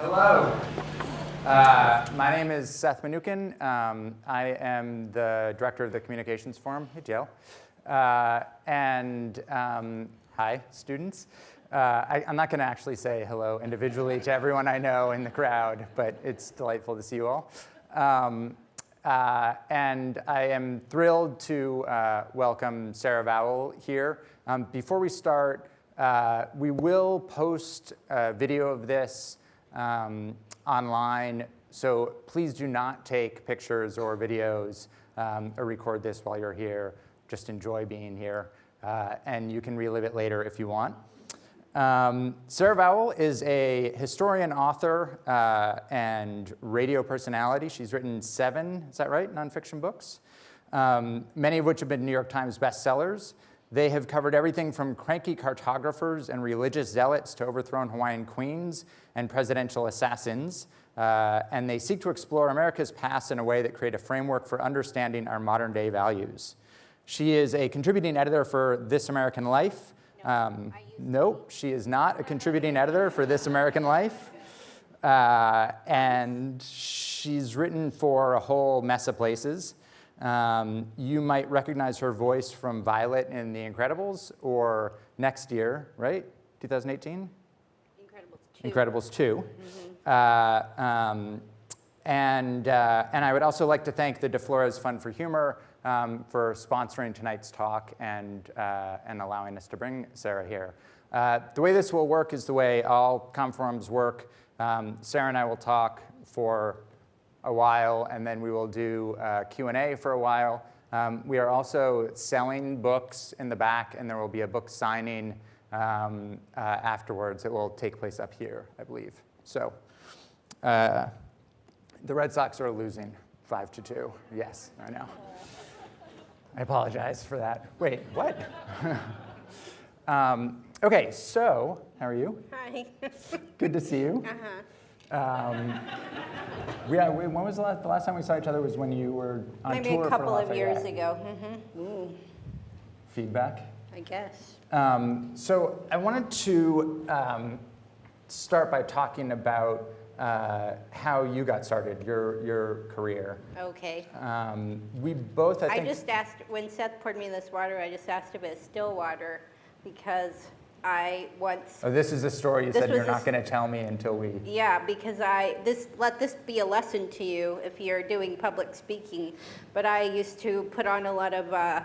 Hello. Uh, my name is Seth Mnookin. Um, I am the director of the Communications Forum at Yale. Uh, and um, hi, students. Uh, I, am not going to actually say hello individually to everyone I know in the crowd, but it's delightful to see you all. Um, uh, and I am thrilled to uh, welcome Sarah Vowell here. Um, before we start, uh, we will post a video of this um, online, so please do not take pictures or videos um, or record this while you're here. Just enjoy being here, uh, and you can relive it later if you want. Um, Sarah Vowell is a historian, author, uh, and radio personality. She's written seven, is that right, nonfiction books, um, many of which have been New York Times bestsellers. They have covered everything from cranky cartographers and religious zealots to overthrown Hawaiian queens and presidential assassins. Uh, and they seek to explore America's past in a way that create a framework for understanding our modern day values. She is a contributing editor for This American Life. No, um, nope, she is not a contributing editor for This American Life. Uh, and she's written for a whole mess of places. Um, you might recognize her voice from Violet in The Incredibles or next year, right? 2018? Incredibles 2. Incredibles 2. Mm -hmm. uh, um, and, uh, and I would also like to thank the DeFlorez Fund for Humor um, for sponsoring tonight's talk and, uh, and allowing us to bring Sarah here. Uh, the way this will work is the way all Comforums work. Um, Sarah and I will talk for a while, and then we will do uh, Q&A for a while. Um, we are also selling books in the back, and there will be a book signing um, uh, afterwards. It will take place up here, I believe. So uh, the Red Sox are losing five to two. Yes, I know. I apologize for that. Wait, what? um, okay, so how are you? Hi. Good to see you. Uh-huh. Um, yeah, when was the last, the last time we saw each other was when you were on Maybe tour a couple of years ago. Mm -hmm. Feedback? I guess. Um, so I wanted to um, start by talking about uh, how you got started, your, your career. Okay. Um, we both, I, I just asked, when Seth poured me this water, I just asked if it's still water because I once. Oh, this is a story you said you're not going to tell me until we. Yeah, because I this let this be a lesson to you if you're doing public speaking. But I used to put on a lot of uh,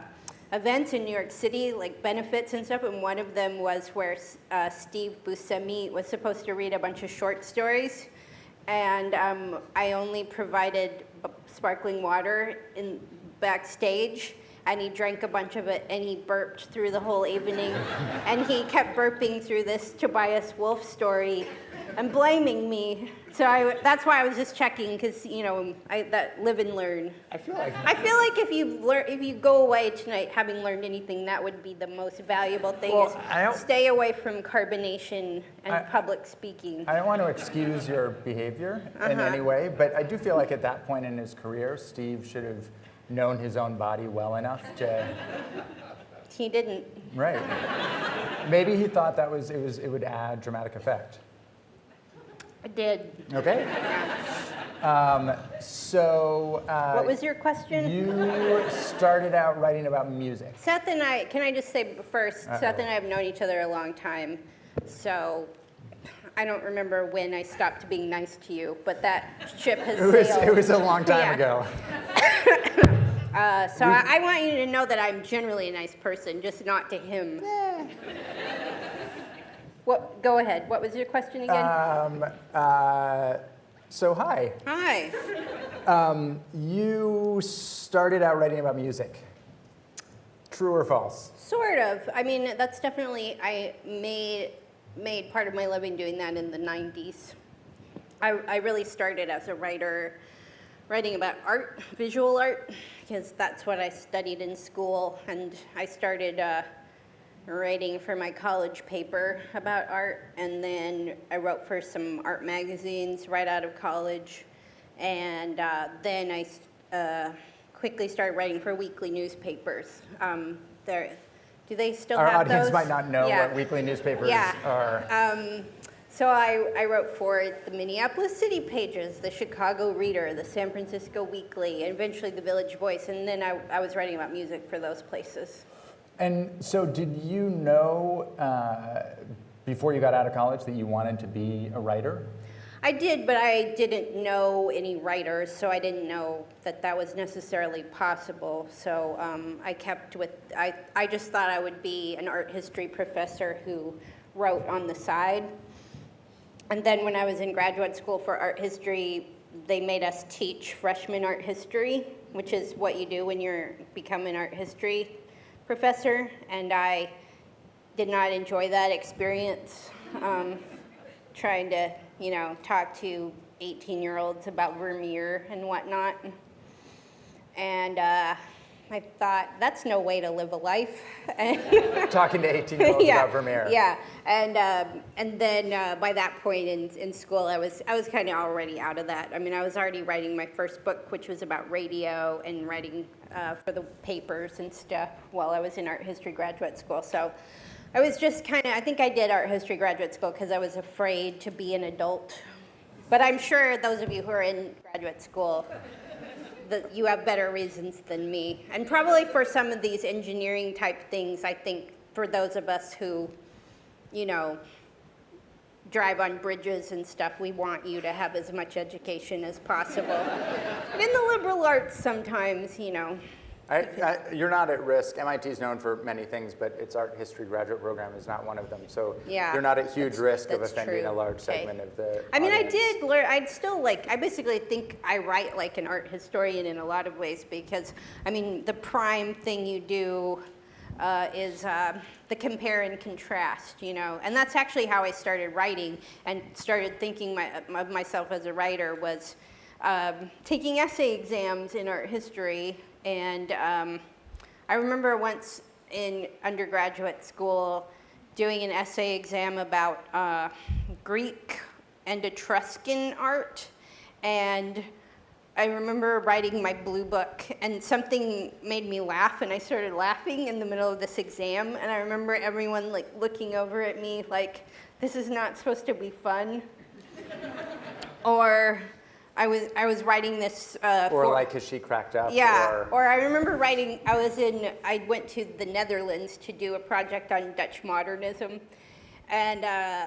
events in New York City, like benefits and stuff, and one of them was where uh, Steve Buscemi was supposed to read a bunch of short stories, and um, I only provided sparkling water in backstage and he drank a bunch of it and he burped through the whole evening and he kept burping through this Tobias Wolff story and blaming me. So I, that's why I was just checking because you know I that live and learn. I feel like I feel like if you learn if you go away tonight having learned anything, that would be the most valuable thing. Well, is stay away from carbonation and I, public speaking. I don't want to excuse your behavior uh -huh. in any uh-huh. way, but I do feel like at that point in his career, Steve should have known his own body well enough to. He didn't. Right. Maybe he thought that was it was it would add dramatic effect. It did. Okay. Um, so. Uh, what was your question? You started out writing about music. Seth and I, can I just say 1st Uh -oh. Seth and I have known each other a long time. So I don't remember when I stopped being nice to you, but that ship has it was, sailed. It was a long time yeah. ago. uh, so I, I, want you to know that I'm generally a nice person, just not to him. Yeah. What? Go ahead. What was your question again? Um, uh, so hi. Hi. Um, you started out writing about music. True or false? Sort of. I mean, that's definitely, I made made part of my living doing that in the 90s. I, I really started as a writer, writing about art, visual art, because that's what I studied in school. And I started uh, writing for my college paper about art. And then I wrote for some art magazines right out of college. And uh, then I uh, quickly started writing for weekly newspapers. Um, there, do they still Our have audience might not know yeah. what weekly newspapers yeah. are. Um, So I, I wrote for the Minneapolis City Pages, the Chicago Reader, the San Francisco Weekly, and eventually the Village Voice. And then I, I was writing about music for those places. And so, did you know uh, before you got out of college that you wanted to be a writer? I did, but I didn't know any writers, so I didn't know that that was necessarily possible. So um, I kept with, I, I just thought I would be an art history professor who wrote on the side. And then when I was in graduate school for art history, they made us teach freshman art history, which is what you do when you're become an art history professor. And I did not enjoy that experience, um, trying to you know, talk to 18 year olds about Vermeer and whatnot. And uh, I thought, that's no way to live a life. Talking to 18 year olds yeah, about Vermeer. Yeah, and, um, and then uh, by that point in, in school, I was, I was kind of already out of that. I mean, I was already writing my first book, which was about radio and writing uh, for the papers and stuff while I was in art history graduate school. So I was just kind of, I think I did art history graduate school because I was afraid to be an adult. But I'm sure those of you who are in graduate school, that you have better reasons than me. And probably for some of these engineering type things, I think for those of us who, you know, drive on bridges and stuff, we want you to have as much education as possible. in the liberal arts, sometimes, you know, I, I, you're not at risk. MIT is known for many things, but its art history graduate program is not one of them. So yeah, you're not at huge risk of offending true. a large okay. segment of the. I mean, audience. I did learn. I'd still like. I basically think I write like an art historian in a lot of ways because I mean, the prime thing you do uh, is uh, the compare and contrast, you know, and that's actually how I started writing and started thinking my, of myself as a writer was um, taking essay exams in art history and um, I remember once in undergraduate school doing an essay exam about uh, Greek and Etruscan art. And I remember writing my blue book and something made me laugh and I started laughing in the middle of this exam. And I remember everyone like looking over at me like, this is not supposed to be fun. or I was I was writing this. Uh, or for, like, cause she cracked up? Yeah. Or, or I remember writing. I was in. I went to the Netherlands to do a project on Dutch modernism, and uh,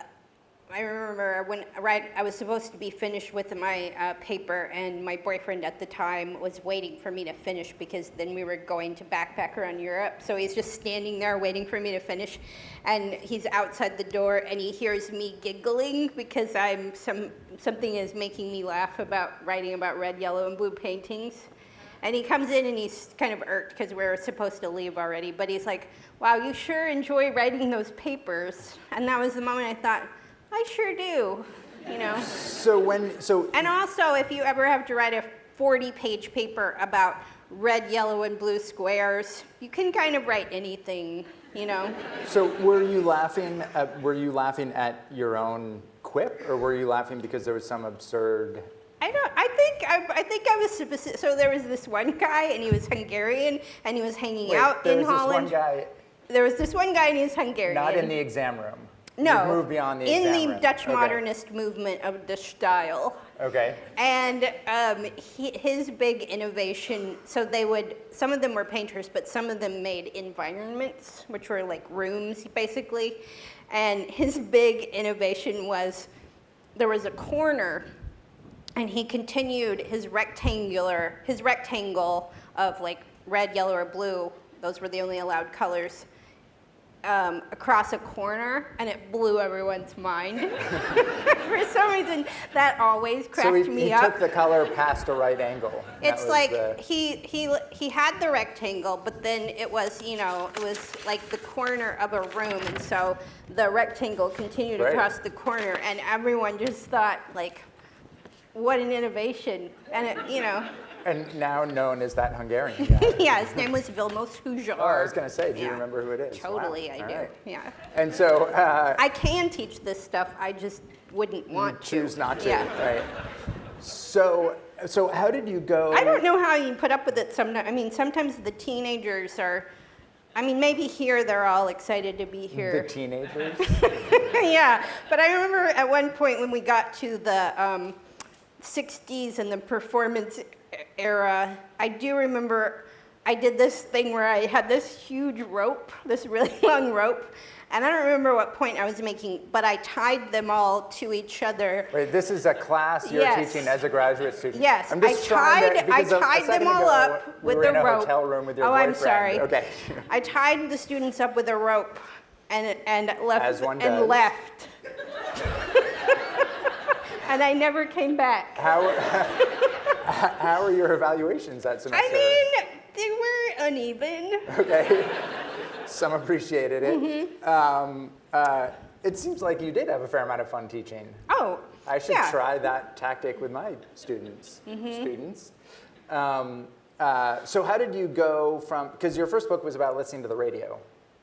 I remember when right, I was supposed to be finished with my uh, paper, and my boyfriend at the time was waiting for me to finish because then we were going to backpack around Europe. So he's just standing there waiting for me to finish, and he's outside the door, and he hears me giggling because I'm some something is making me laugh about writing about red, yellow, and blue paintings. And he comes in and he's kind of irked because we're supposed to leave already, but he's like, "Wow, you sure enjoy writing those papers." And that was the moment I thought I sure do, you know. So when, so. And also, if you ever have to write a 40-page paper about red, yellow, and blue squares, you can kind of write anything, you know. So were you laughing? At, were you laughing at your own quip, or were you laughing because there was some absurd? I don't. I think. I, I think I was specific. So there was this one guy, and he was Hungarian, and he was hanging Wait, out there in was Holland. This one guy. There was this one guy, and he was Hungarian. Not in the exam room. No, You've moved beyond the in the room. Dutch okay. modernist movement of De Stijl. Okay. And um, he, his big innovation, so they would, some of them were painters, but some of them made environments, which were like rooms basically. And his big innovation was there was a corner, and he continued his rectangular, his rectangle of like red, yellow, or blue, those were the only allowed colors um, across a corner, and it blew everyone's mind. For some reason, that always cracked so he, me he up. took the color past a right angle. It's like the- he he he had the rectangle, but then it was you know it was like the corner of a room, and so the rectangle continued Right. across the corner, and everyone just thought like, what an innovation, and it, you know. And now known as that Hungarian guy. yeah, his name was Vilmos Huszár. Oh, I was going to say, do you remember who it is? Wow. Totally, I All do. right. Yeah. And so, uh, I can teach this stuff. I just wouldn't want to. choose not to, Yeah. right? So, so how did you go? I don't know how you put up with it sometimes. I mean, sometimes the teenagers are, I mean, maybe here they're all excited to be here. The teenagers. yeah, but I remember at one point when we got to the um, 60s and the performance era, I do remember I did this thing where I had this huge rope, this really long rope, and I don't remember what point I was making, but I tied them all to each other. Wait, this is a class you're Yes. teaching as a graduate student. Yes, I'm I just trying to- tied, I because a- a tied them all ago, up we with were a in a rope. hotel room with your oh, I'm sorry. Okay. I tied the students up with a rope and, and left As one and does. left. and I never came back. How, how are your evaluations that semester? I mean, they were uneven. Okay. Some appreciated it. Mm-hmm. Um, uh, it seems like you did have a fair amount of fun teaching. Oh, I should yeah. Try that tactic with my students. Students. Um, uh, so how did you go from? Because your first book was about listening to the radio.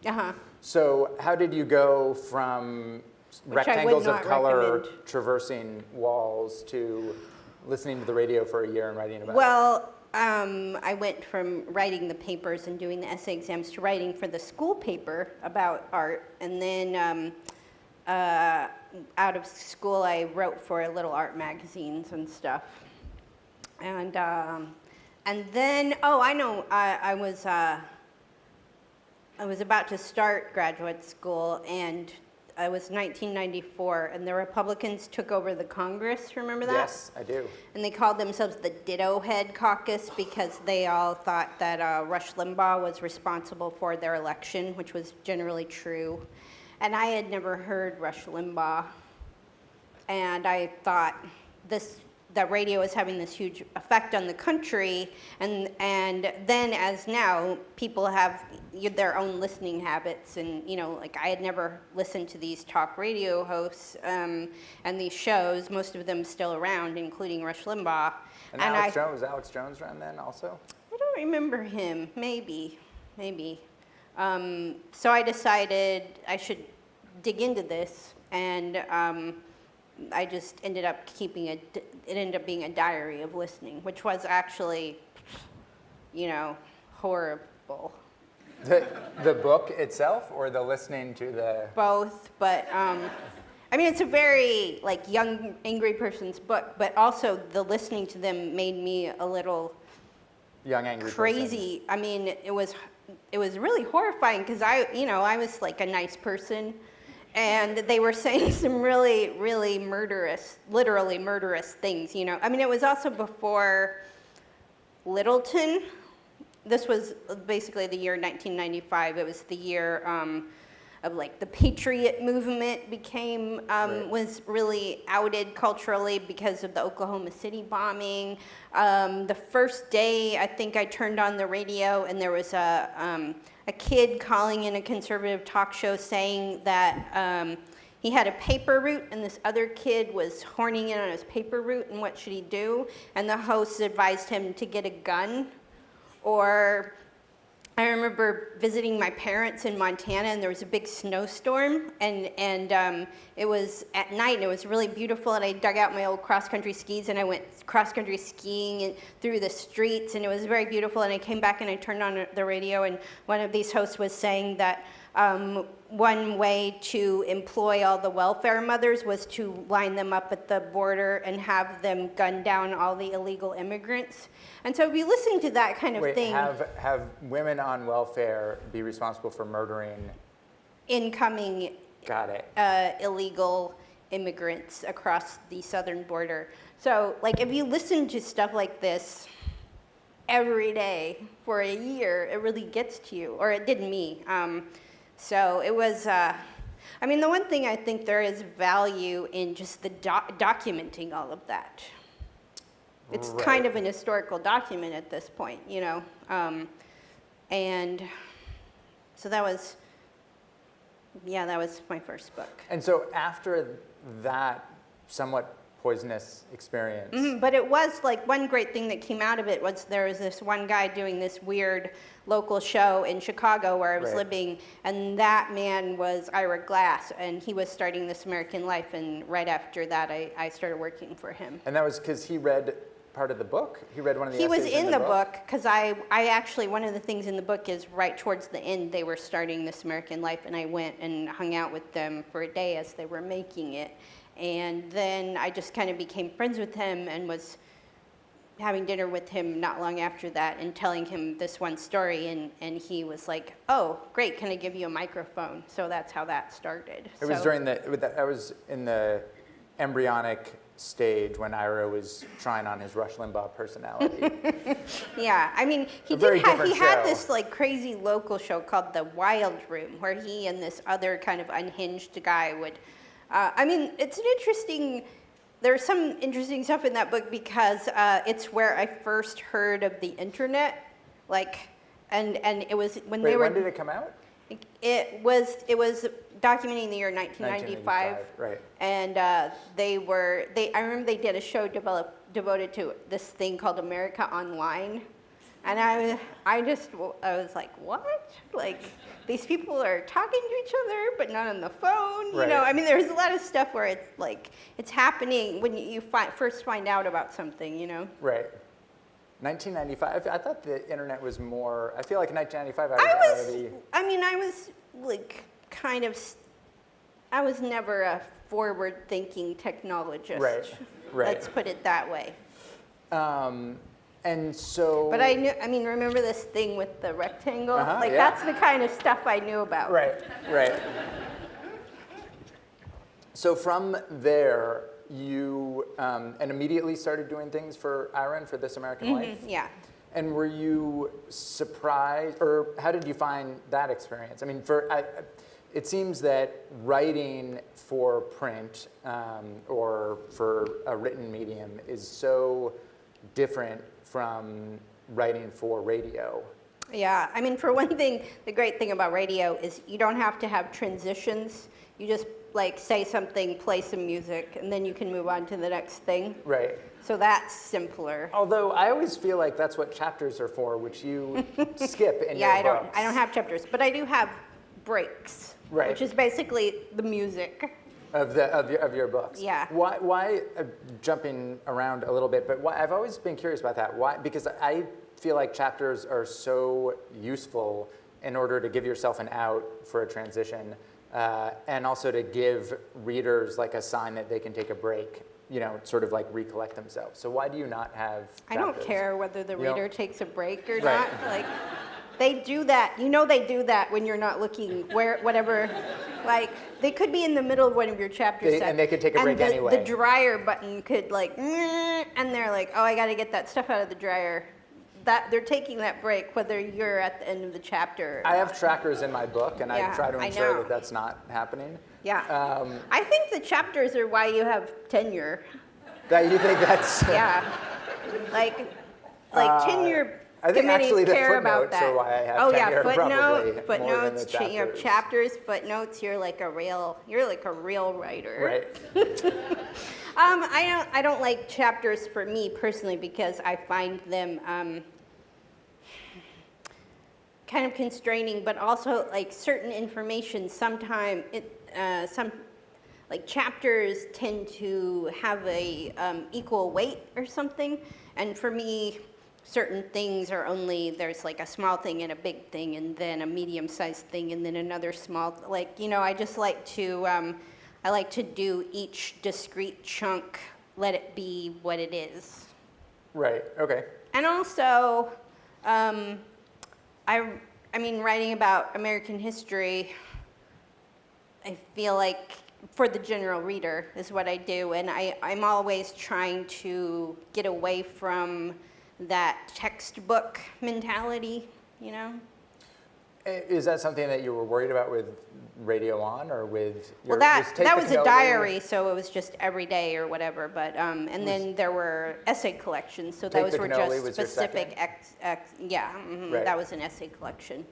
Uh-huh. So how did you go from Which rectangles of color recommend. traversing walls to listening to the radio for a year and writing about it? Well, um, I went from writing the papers and doing the essay exams to writing for the school paper about art. And then um, uh, out of school, I wrote for little art magazines and stuff. And, um, and then, oh, I know, I, I was, uh, I was about to start graduate school and it was 1994 and the Republicans took over the Congress, remember that? Yes, I do. And they called themselves the Ditto Head Caucus because they all thought that uh, Rush Limbaugh was responsible for their election, which was generally true. And I had never heard Rush Limbaugh. And I thought this that radio is having this huge effect on the country and and then as now people have their own listening habits and you know like i had never listened to these talk radio hosts um, and these shows most of them still around including rush limbaugh. And, Alex I, Jones, was Alex Jones around then also? I don't remember him. Maybe. Maybe. Um, so i decided i should dig into this and um, I just ended up keeping a, it ended up being a diary of listening, which was actually, you know, horrible. The, the book itself or the listening to the. Both, but um, I mean, it's a very like young, angry person's book, but also the listening to them made me a little Young angry person. crazy. I mean, it was it was really horrifying because I, you know, I was like a nice person, and they were saying some really, really murderous, literally murderous things. You know, I mean, it was also before Littleton. This was basically the year 1995. It was the year. Um, of like the patriot movement became um, Right. was really outed culturally because of the Oklahoma City bombing. Um, the first day, I think I turned on the radio and there was a um, a kid calling in a conservative talk show saying that. Um, he had a paper route, and this other kid was horning in on his paper route, and what should he do? And the host advised him to get a gun, or I remember visiting my parents in Montana, and there was a big snowstorm, and and um, it was at night, and it was really beautiful. And I dug out my old cross country skis, and I went cross country skiing and through the streets, and it was very beautiful. And I came back and I turned on the radio, and one of these hosts was saying that. Um, one way to employ all the welfare mothers was to line them up at the border and have them gun down all the illegal immigrants. And so if you listen to that kind of Wait, thing, have, have women on welfare be responsible for murdering? incoming Got it. uh, illegal immigrants across the southern border. So, like, if you listen to stuff like this every day for a year, it really gets to you, or it did me. Um, so it was. Uh, I mean, the one thing I think there is value in just the doc- documenting all of that. It's kind of an historical document at this point, you know. Um, and so that was, yeah, that was my first book. And so after that somewhat poisonous experience, Mhm, But it was like one great thing that came out of it was there was this one guy doing this weird local show in Chicago where I was Right. living, and that man was Ira Glass, and he was starting This American Life, and right after that, I, I started working for him. and that was because he read part of the book? He read one of the He was essays in the book because I, I actually, one of the things in the book is right towards the end, they were starting This American Life, and I went and hung out with them for a day as they were making it. And then I just kind of became friends with him and was having dinner with him not long after that and telling him this one story. And, and he was like, Oh, great, can I give you a microphone? So that's how that started. It was during the, with I was in the embryonic stage when Ira was trying on his Rush Limbaugh personality. Yeah, I mean, he did have, he had this like crazy local show called The Wild Room, where he and this other kind of unhinged guy would. Uh, I mean, it's an interesting. There's some interesting stuff in that book because uh, it's where I first heard of the internet, like, and and it was when Wait, they were. when did it come out? It was it was documenting the year 1995, 1995, right. and uh, they were they. I remember they did a show develop, devoted to this thing called America Online, and I was I just I was like, what? Like these people are talking to each other, but not on the phone. You know, I mean, there's a lot of stuff where it's like it's happening when you, fi- first find out about something. You know. Right. 1995. I thought the internet was more. I feel like in 1995 I was, I was. I mean, I was like kind of, I was never a forward thinking technologist. Right, right. Let's put it that way. Um, and so. But I knew, I mean, remember this thing with the rectangle? Uh-huh, like, yeah. that's the kind of stuff I knew about. Right, right. So from there, you um, and immediately started doing things for Ira for This American Life. Mhm, Yeah. And were you surprised, or how did you find that experience? I mean, for I, it seems that writing for print um, or for a written medium is so different from writing for radio. Yeah, I mean, for one thing, the great thing about radio is you don't have to have transitions. You just like say something, play some music, and then you can move on to the next thing. Right. So that's simpler. Although I always feel like that's what chapters are for, which you skip in Yeah, your I don't. I don't have chapters, but I do have breaks. Right. Which is basically the music. Of the of your, of your books. Yeah. Why why uh, jumping around a little bit, but why, I've always been curious about that. Why? Because I feel like chapters are so useful in order to give yourself an out for a transition, uh, and also to give readers like a sign that they can take a break. You know, sort of like recollect themselves. So why do you not have? I don't care whether the You don't- reader takes a break or Right. not. Like, they do that. You know, they do that when you're not looking where whatever. Like, they could be in the middle of one of your chapters. They- and they could take a break the, anyway. The dryer button could like, "Mm," and they're like, oh, I got to get that stuff out of the dryer. That they're taking that break, whether you're at the end of the chapter. or I have trackers in my book, and I try to ensure that that's not happening. Yeah. Um, I think the chapters are why you have tenure. that you think that's? Yeah. Like, like Uh, tenure I think actually the care about footnotes that. are why I have oh yeah, footnote, more than the footnotes. cha- you have chapters. chapters, footnotes. You're like a real, you're like a real writer. Right. Um, I don't, I don't like chapters for me personally because I find them um, kind of constraining, but also like certain information. Sometimes it, uh, some like chapters tend to have a um, equal weight or something, and for me, certain things are only there's like a small thing and a big thing, and then a medium-sized thing, and then another small. Like you know, I just like to. Um, I like to do each discrete chunk, let it be what it is. Right. Okay. And also, um, I, I mean, writing about American history, I feel like for the general reader is what I do, and I, I'm always trying to get away from that textbook mentality, you know? Is that something that you were worried about with Radio On or with your? Well, that, that was a diary, so it was just every day or whatever, but, um, and then there were essay collections, so those were just specific ex, ex, yeah, mhm, Right. that was an essay collection.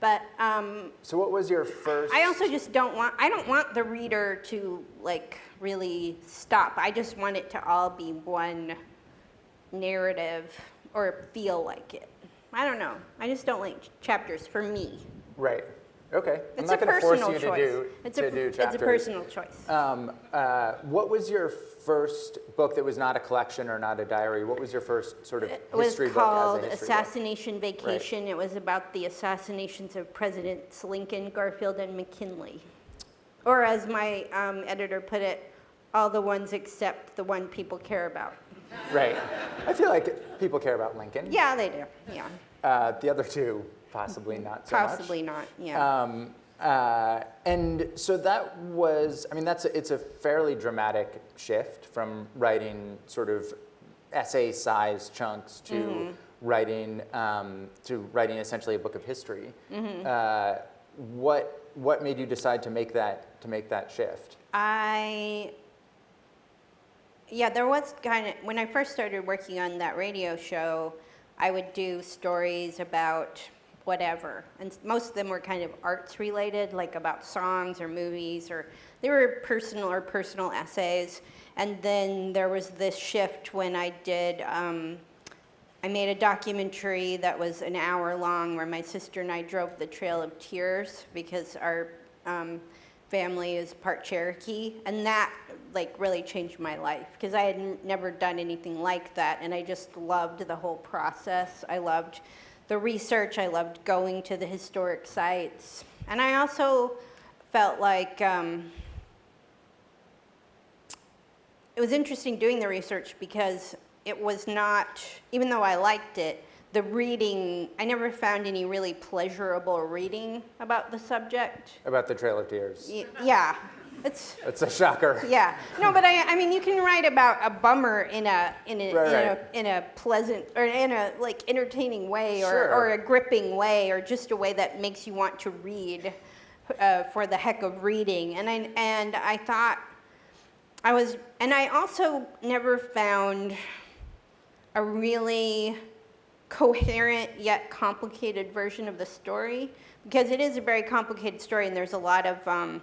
But, um, So what was your first? I also just don't want, I don't want the reader to like really stop. I just want it to all be one narrative or feel like it. I don't know. I just don't like chapters for me. Right. Okay. I'm It's not a going to force personal you to choice. do It's to a, do it's a personal choice. Um, uh, what was your first book that was not a collection or not a diary? What was your first sort of It was history called book as a history book? Assassination Vacation. It was about the assassinations of Presidents Lincoln, Garfield, and McKinley. Or as my um, editor put it, all the ones except the one people care about. Right. I feel like people care about Lincoln. Yeah, they do. Yeah, Uh, the other two, possibly not so much. possibly not. Yeah. Um, uh, and so that was, I mean, that's a, it's a fairly dramatic shift from writing sort of essay-sized chunks to Mm-hmm. writing um, to writing essentially a book of history. Mm-hmm. Uh, what what made you decide to make that to make that shift? I, yeah, there was kind of, when I first started working on that radio show, I would do stories about whatever. And most of them were kind of arts related, like about songs or movies, or they were personal or personal essays. And then there was this shift when I did, um, I made a documentary that was an hour long where my sister and I drove the Trail of Tears because our um, family is part Cherokee, and that like really changed my life because I had never done anything like that, and I just loved the whole process. I loved the research. I loved going to the historic sites, and I also felt like. Um, it was interesting doing the research because it was not, even though I liked it, the reading, I never found any really pleasurable reading about the subject. About the Trail of Tears. Y- Yeah, it's, It's a shocker. yeah. No, but I, I mean, you can write about a bummer in a, in a, Right, in, right. a in a pleasant, or in a like entertaining way, or, Sure. or a gripping way, or just a way that makes you want to read uh, for the heck of reading. And I, and I thought, I was, and I also never found a really coherent yet complicated version of the story because it is a very complicated story and there's a lot of um,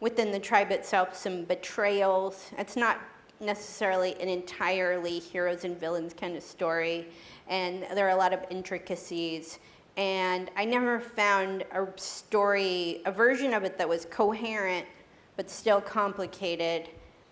within the tribe itself some betrayals it's not necessarily an entirely heroes and villains kind of story and there are a lot of intricacies and i never found a story a version of it that was coherent but still complicated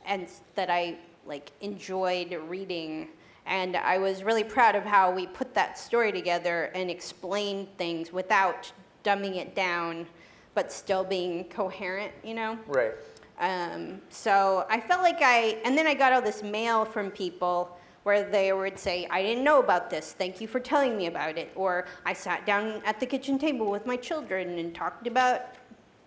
and that I like enjoyed reading. And I was really proud of how we put that story together and explained things without dumbing it down, but still being coherent, you know? Right. Um, so I felt like I, and then I got all this mail from people where they would say, I didn't know about this, thank you for telling me about it. Or I sat down at the kitchen table with my children and talked about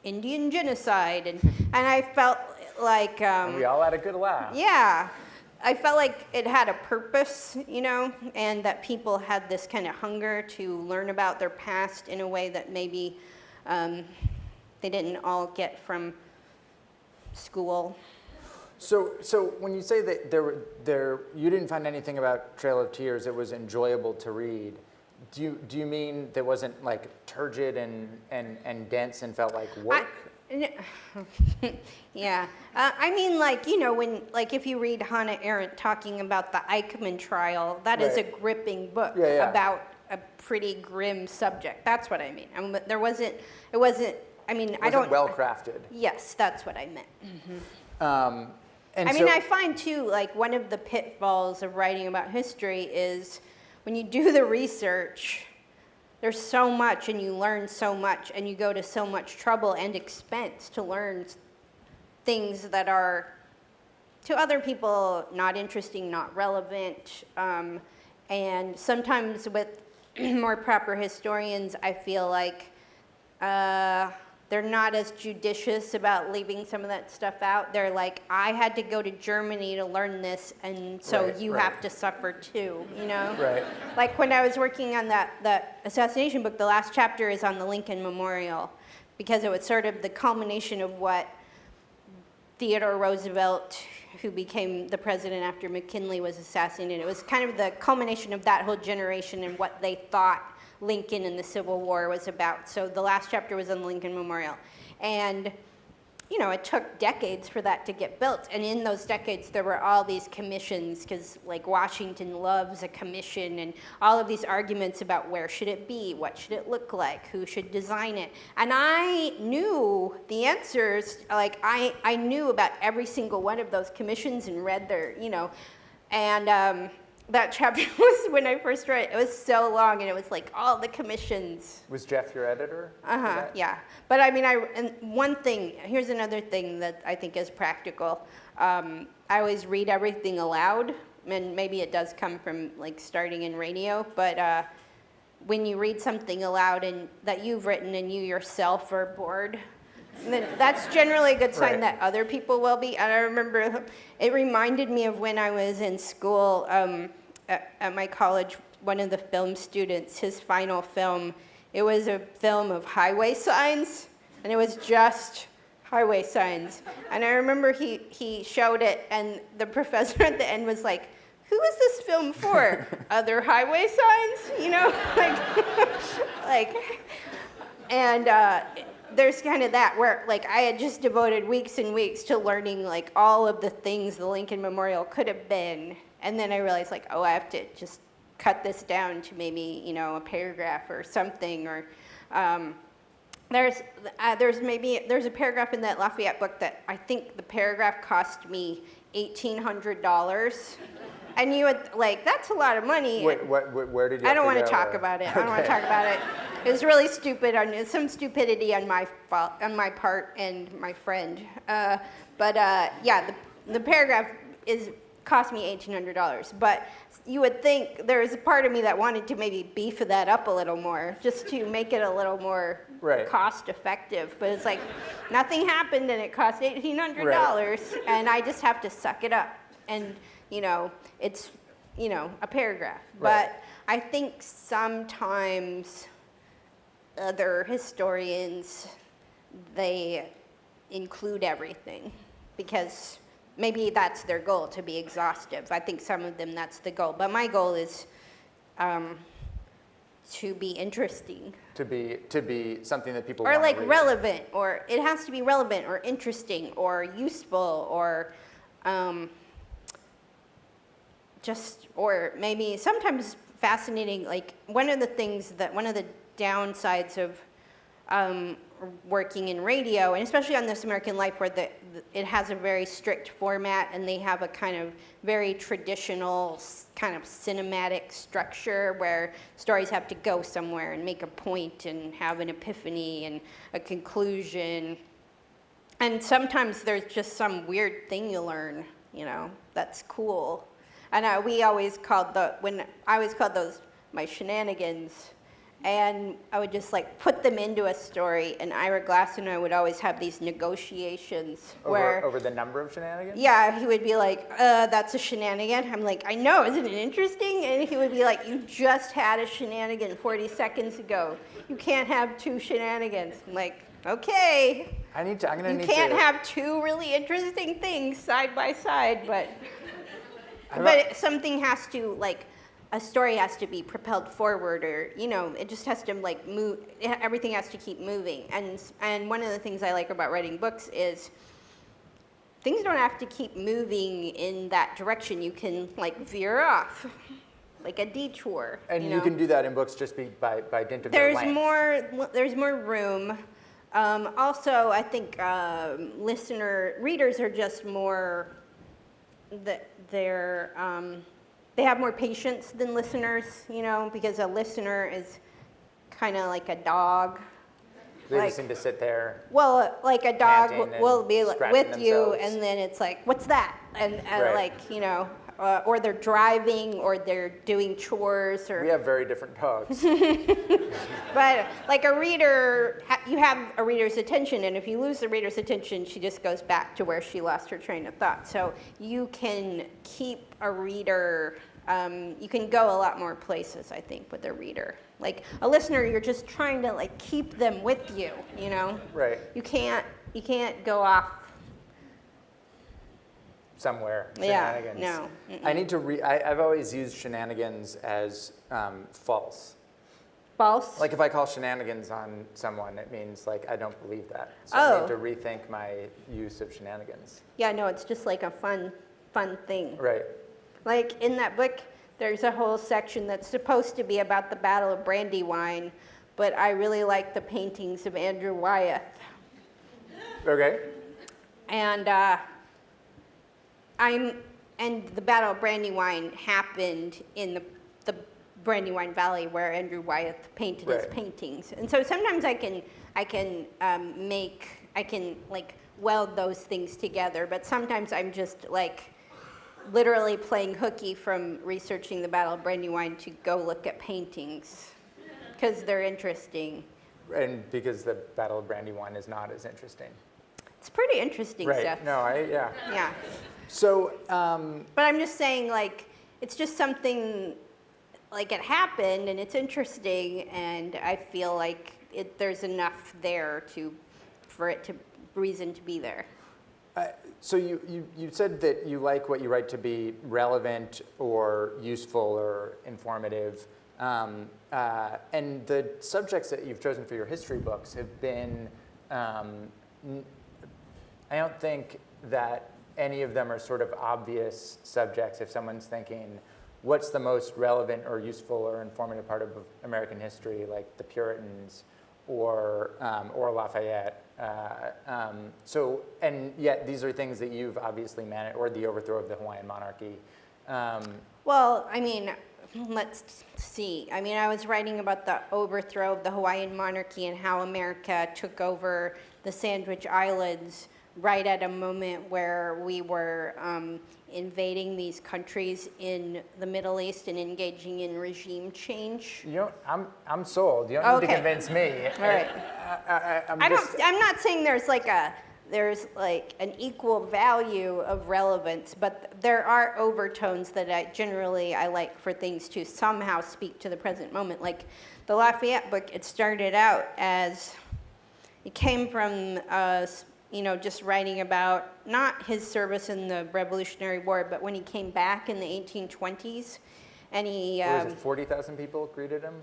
Indian genocide. And, and I felt like, um, We all had a good laugh. yeah, I felt like it had a purpose, you know, and that people had this kind of hunger to learn about their past in a way that maybe um, they didn't all get from school. So, so when you say that there, there, you didn't find anything about Trail of Tears, it was enjoyable to read. Do you, do you mean there wasn't like turgid and, and, and dense and felt like work? N- yeah, uh, I mean, like you know, when like if you read Hannah Arendt talking about the Eichmann trial, that is Right. a gripping book Yeah, yeah. about a pretty grim subject. That's what I mean. I mean there wasn't. It wasn't. I mean, It I don't. well crafted. Yes, that's what I meant. Um, and I mean, I find too, like one of the pitfalls of writing about history is when you do the research, there's so much and you learn so much and you go to so much trouble and expense to learn things that are to other people not interesting, not relevant. Um, and sometimes with more proper historians, I feel like uh, they're not as judicious about leaving some of that stuff out. They're like, I had to go to Germany to learn this, and so Right, you right. have to suffer too, you know? Right. Like when I was working on that, that assassination book, the last chapter is on the Lincoln Memorial because it was sort of the culmination of what Theodore Roosevelt, who became the president after McKinley was assassinated, it was kind of the culmination of that whole generation and what they thought Lincoln and the Civil War was about. So the last chapter was on the Lincoln Memorial. And you know, it took decades for that to get built. And in those decades, there were all these commissions, because like Washington loves a commission, and all of these arguments about where should it be, what should it look like, who should design it. And I knew the answers, like I, I knew about every single one of those commissions and read their, you know, and um, that chapter was when I first read it, it was so long and it was like all the commissions. Was Jeff your editor? Uh-huh, yeah. But I mean, I, and one thing, here's another thing that I think is practical. Um, I always read everything aloud, and maybe it does come from like starting in radio, but uh, when you read something aloud and that you've written and you yourself are bored, then that's generally a good sign Right. that other people will be. And I remember it reminded me of when I was in school um, at, at my college. One of the film students, his final film, it was a film of highway signs, and it was just highway signs. And I remember he, he showed it, and the professor at the end was like, who is this film for? Other highway signs? You know, like, like, and uh, there's kind of that where like I had just devoted weeks and weeks to learning like all of the things the Lincoln Memorial could have been, and then I realized like, oh, I have to just cut this down to maybe you know a paragraph or something or. Um, there's, uh, there's maybe, there's a paragraph in that Lafayette book that I think the paragraph cost me $1,800. And you would, like, that's a lot of money. Wait, what, wh- where did you I don't want to talk about it. I don't want to talk about it. It was really stupid on some stupidity on my fault, on my part and my friend. Uh, but uh, yeah, the, the paragraph is cost me eighteen hundred dollars. But you would think there was a part of me that wanted to maybe beef that up a little more, just to make it a little more Right. cost effective. But it's like nothing happened and it cost eighteen hundred dollars, and I just have to suck it up. And you know, it's you know a paragraph. Right. But I think sometimes other historians they include everything because maybe that's their goal to be exhaustive. I think some of them that's the goal, but my goal is um, to be interesting To be, to be something that people or like relevant, or it has to be relevant or interesting or useful or um, just or maybe sometimes fascinating. Like one of the things that one of the downsides of um, working in radio, and especially on This American Life, where the, the, it has a very strict format and they have a kind of very traditional kind of cinematic structure where stories have to go somewhere and make a point and have an epiphany and a conclusion. And sometimes there's just some weird thing you learn, you know, that's cool. And uh, we always called the, when I always called those my shenanigans. And I would just like put them into a story. And Ira Glass and I would always have these negotiations where, Over, over the number of shenanigans? yeah, he would be like, uh, that's a shenanigan. I'm like, I know, isn't it interesting? And he would be like, you just had a shenanigan 40 seconds ago. You can't have two shenanigans. I'm like, okay. I need to, I'm gonna You need can't to. have two really interesting things side by side, but I'm but something has to like a story has to be propelled forward, or you know, it just has to like move. Everything has to keep moving, and and one of the things I like about writing books is things don't have to keep moving in that direction. You can like veer off, like a detour. And you, know? can do that in books just be by, by dint of There's more. There's more room. Um, also, I think um, listener readers are just more. That they're um, they have more patience than listeners, you know, because a listener is kind of like a dog. They like- just need to sit there. Well, like a dog will be like with you, themselves. and then it's like, what's that? And, and Right. like you know, uh, or they're driving, or they're doing chores, or We have very different dogs. But like a reader, ha- you have a reader's attention, and if you lose the reader's attention, she just goes back to where she lost her train of thought. So you can keep a reader, um, you can go a lot more places, I think, with a reader. Like a listener, you're just trying to like keep them with you, you know? right. You can't, you can't go off. Somewhere. Yeah, Shenanigans. no, I need to re. I, I've always used shenanigans as um, false. False? Like if I call shenanigans on someone, it means like I don't believe that. So I Oh. need to rethink my use of shenanigans. yeah, no, it's just like a fun, fun thing. Right. Like in that book, there's a whole section that's supposed to be about the Battle of Brandywine, but I really like the paintings of Andrew Wyeth. Okay. And uh, I'm, and the Battle of Brandywine happened in the, the Brandywine Valley where Andrew Wyeth painted his paintings. And so sometimes I can, I can um, make, I can like weld those things together, but sometimes I'm just like literally playing hooky from researching the Battle of Brandywine to go look at paintings because they're interesting. And because the Battle of Brandywine is not as interesting. It's pretty interesting Right. stuff. No, I, yeah. Yeah. So, um, But I'm just saying, like, it's just something, like, it happened and it's interesting, and I feel like it, there's enough there to, for it to, reason to be there. Uh, So you, you, you said that you like what you write to be relevant or useful or informative. Um, uh, and the subjects that you've chosen for your history books have been, um, n- I don't think that any of them are sort of obvious subjects if someone's thinking, what's the most relevant or useful or informative part of American history, like the Puritans or, um, or Lafayette. Uh, um, so, and yet these are things that you've obviously managed, or the overthrow of the Hawaiian monarchy. Um, Well, I mean, let's see. I mean, I was writing about the overthrow of the Hawaiian monarchy and how America took over the Sandwich Islands right at a moment where we were um, invading these countries in the Middle East and engaging in regime change. you don't, I'm, I'm sold. You don't need to convince me. All right. I, I, I'm I don't, I'm not saying there's like a, there's like an equal value of relevance, but there are overtones that I generally I like for things to somehow speak to the present moment. Like the Lafayette book, it started out as, it came from us, you know, just writing about not his service in the Revolutionary War, but when he came back in the 1820s, and he um, it, 40,000 people greeted him?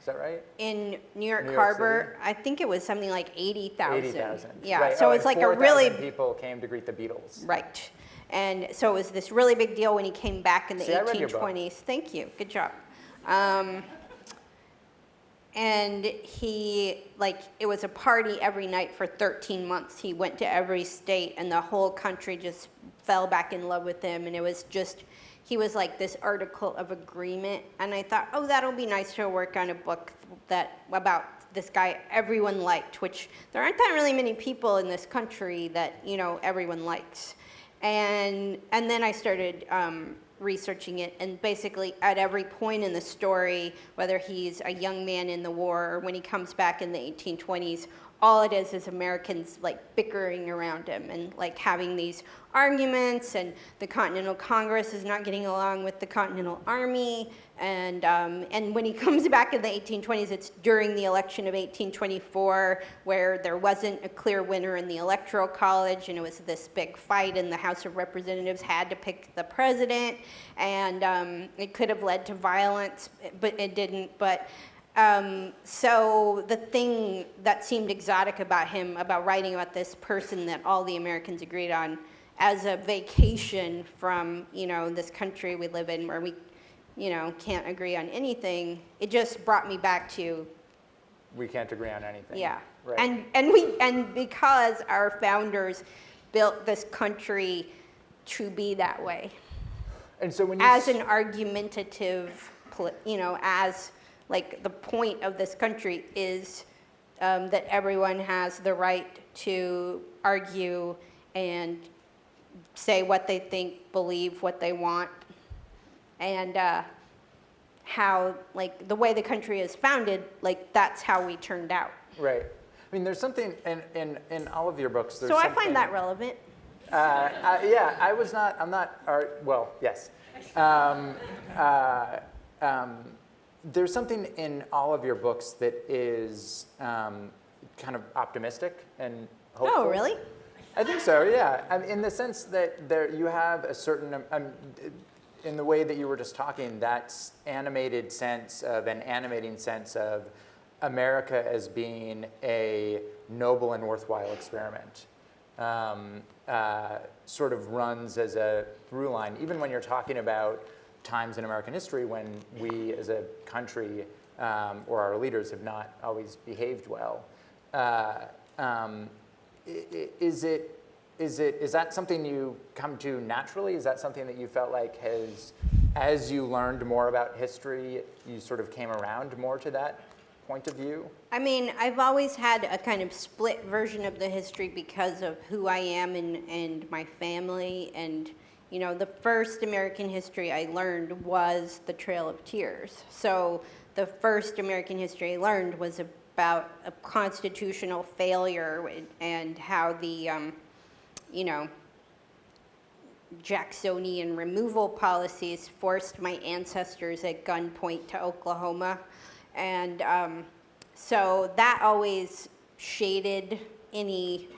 Is that right? in New York New York Harbor, I think it was something like 80,000. 80,000. Yeah, Right. so oh, it's like a really 4,000 people came to greet the Beatles. right. And so it was this really big deal when he came back in the See, I read your book. 1820s. Thank you. Good job. Um, and he like it was a party every night for 13 months. He went to every state, and the whole country just fell back in love with him. And it was just he was like this article of agreement. And I thought, oh, that'll be nice to work on a book that about this guy everyone liked. Which there aren't that really many people in this country that you know everyone likes. And and then I started um, researching it, and basically at every point in the story, whether he's a young man in the war or when he comes back in the 1820s, all it is is Americans like bickering around him and like having these arguments, and the Continental Congress is not getting along with the Continental Army, and um, and when he comes back in the 1820s, it's during the election of 1824 where there wasn't a clear winner in the Electoral College, and it was this big fight, and the House of Representatives had to pick the president, and um, it could have led to violence, but it didn't. But um, so the thing that seemed exotic about him, about writing about this person that all the Americans agreed on, as a vacation from you know this country we live in, where we, you know, can't agree on anything, it just brought me back to We can't agree on anything. yeah. Right. And and we and because our founders built this country to be that way, and so when you as an argumentative, you know, as like the point of this country is um, that everyone has the right to argue and say what they think, believe what they want, and uh, how like the way the country is founded, like that's how we turned out. Right. I mean, there's something in, in, in all of your books. There's So I find that relevant. Uh, uh, yeah, I was not, I'm not, well, yes. Um, uh, um, there's something in all of your books that is um, kind of optimistic and hopeful. Oh, really? I think so, yeah. I mean, in the sense that there, you have a certain, um, um, in the way that you were just talking, that's animated sense of, an animating sense of America as being a noble and worthwhile experiment um, uh, sort of runs as a through line, even when you're talking about times in American history when we as a country um, or our leaders have not always behaved well. Uh, um, is it is it is that something you come to naturally? Is that something that you felt like has, as you learned more about history, you sort of came around more to that point of view? I mean, I've always had a kind of split version of the history because of who I am and, and my family. And, you know, the first American history I learned was the Trail of Tears. So the first American history I learned was about a constitutional failure and how the, um, you know, Jacksonian removal policies forced my ancestors at gunpoint to Oklahoma. And um, so that always shaded any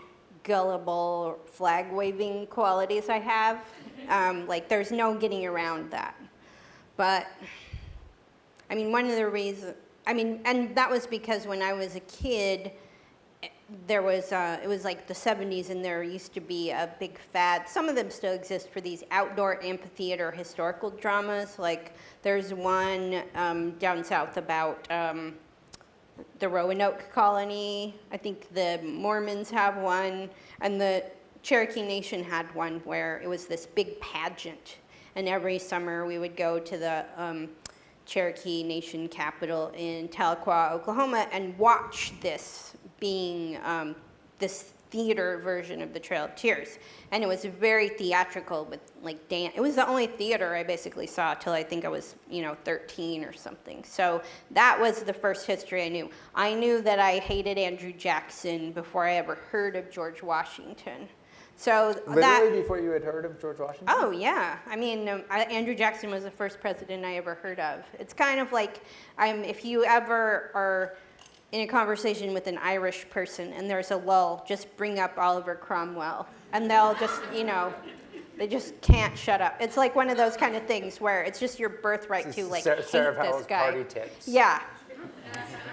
gullible flag waving qualities I have. Um, like there's no getting around that. But I mean, one of the reasons, I mean, and that was because when I was a kid, there was, uh, it was like the 70s and there used to be a big fad. Some of them still exist for these outdoor amphitheater historical dramas. Like there's one um, down south about um, the Roanoke colony. I think the Mormons have one and the Cherokee Nation had one where it was this big pageant. And every summer we would go to the um, Cherokee Nation capital in Tahlequah, Oklahoma and watch this being um, this theater version of the Trail of Tears. And it was very theatrical with like dance. It was the only theater I basically saw till I think I was, you know, 13 or something. So that was the first history I knew. I knew that I hated Andrew Jackson before I ever heard of George Washington. So Literally that, before you had heard of George Washington? Oh yeah, I mean um, I, Andrew Jackson was the first president I ever heard of. It's kind of like I'm, if you ever are in a conversation with an Irish person and there's a lull, just bring up Oliver Cromwell and they'll just, you know, they just can't shut up. It's like one of those kind of things where it's just your birthright to like Sarah, hate Sarah this guy. party tips. Yeah.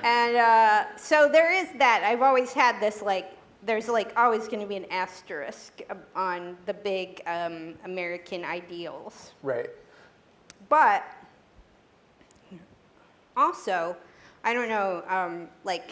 And uh, so there is that. I've always had this like, there's like always going to be an asterisk on the big um, American ideals. Right. But also, I don't know, um, like,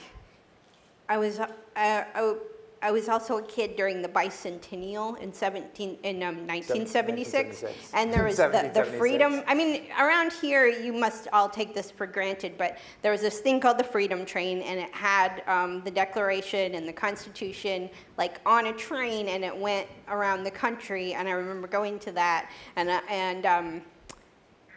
I was, uh, I, I was also a kid during the bicentennial in 17, in um, 1976, 1976. and there was the, the freedom, I mean, around here, you must all take this for granted, but there was this thing called the Freedom Train, and it had um, the Declaration and the Constitution, like, on a train, and it went around the country, and I remember going to that, and, uh, and um,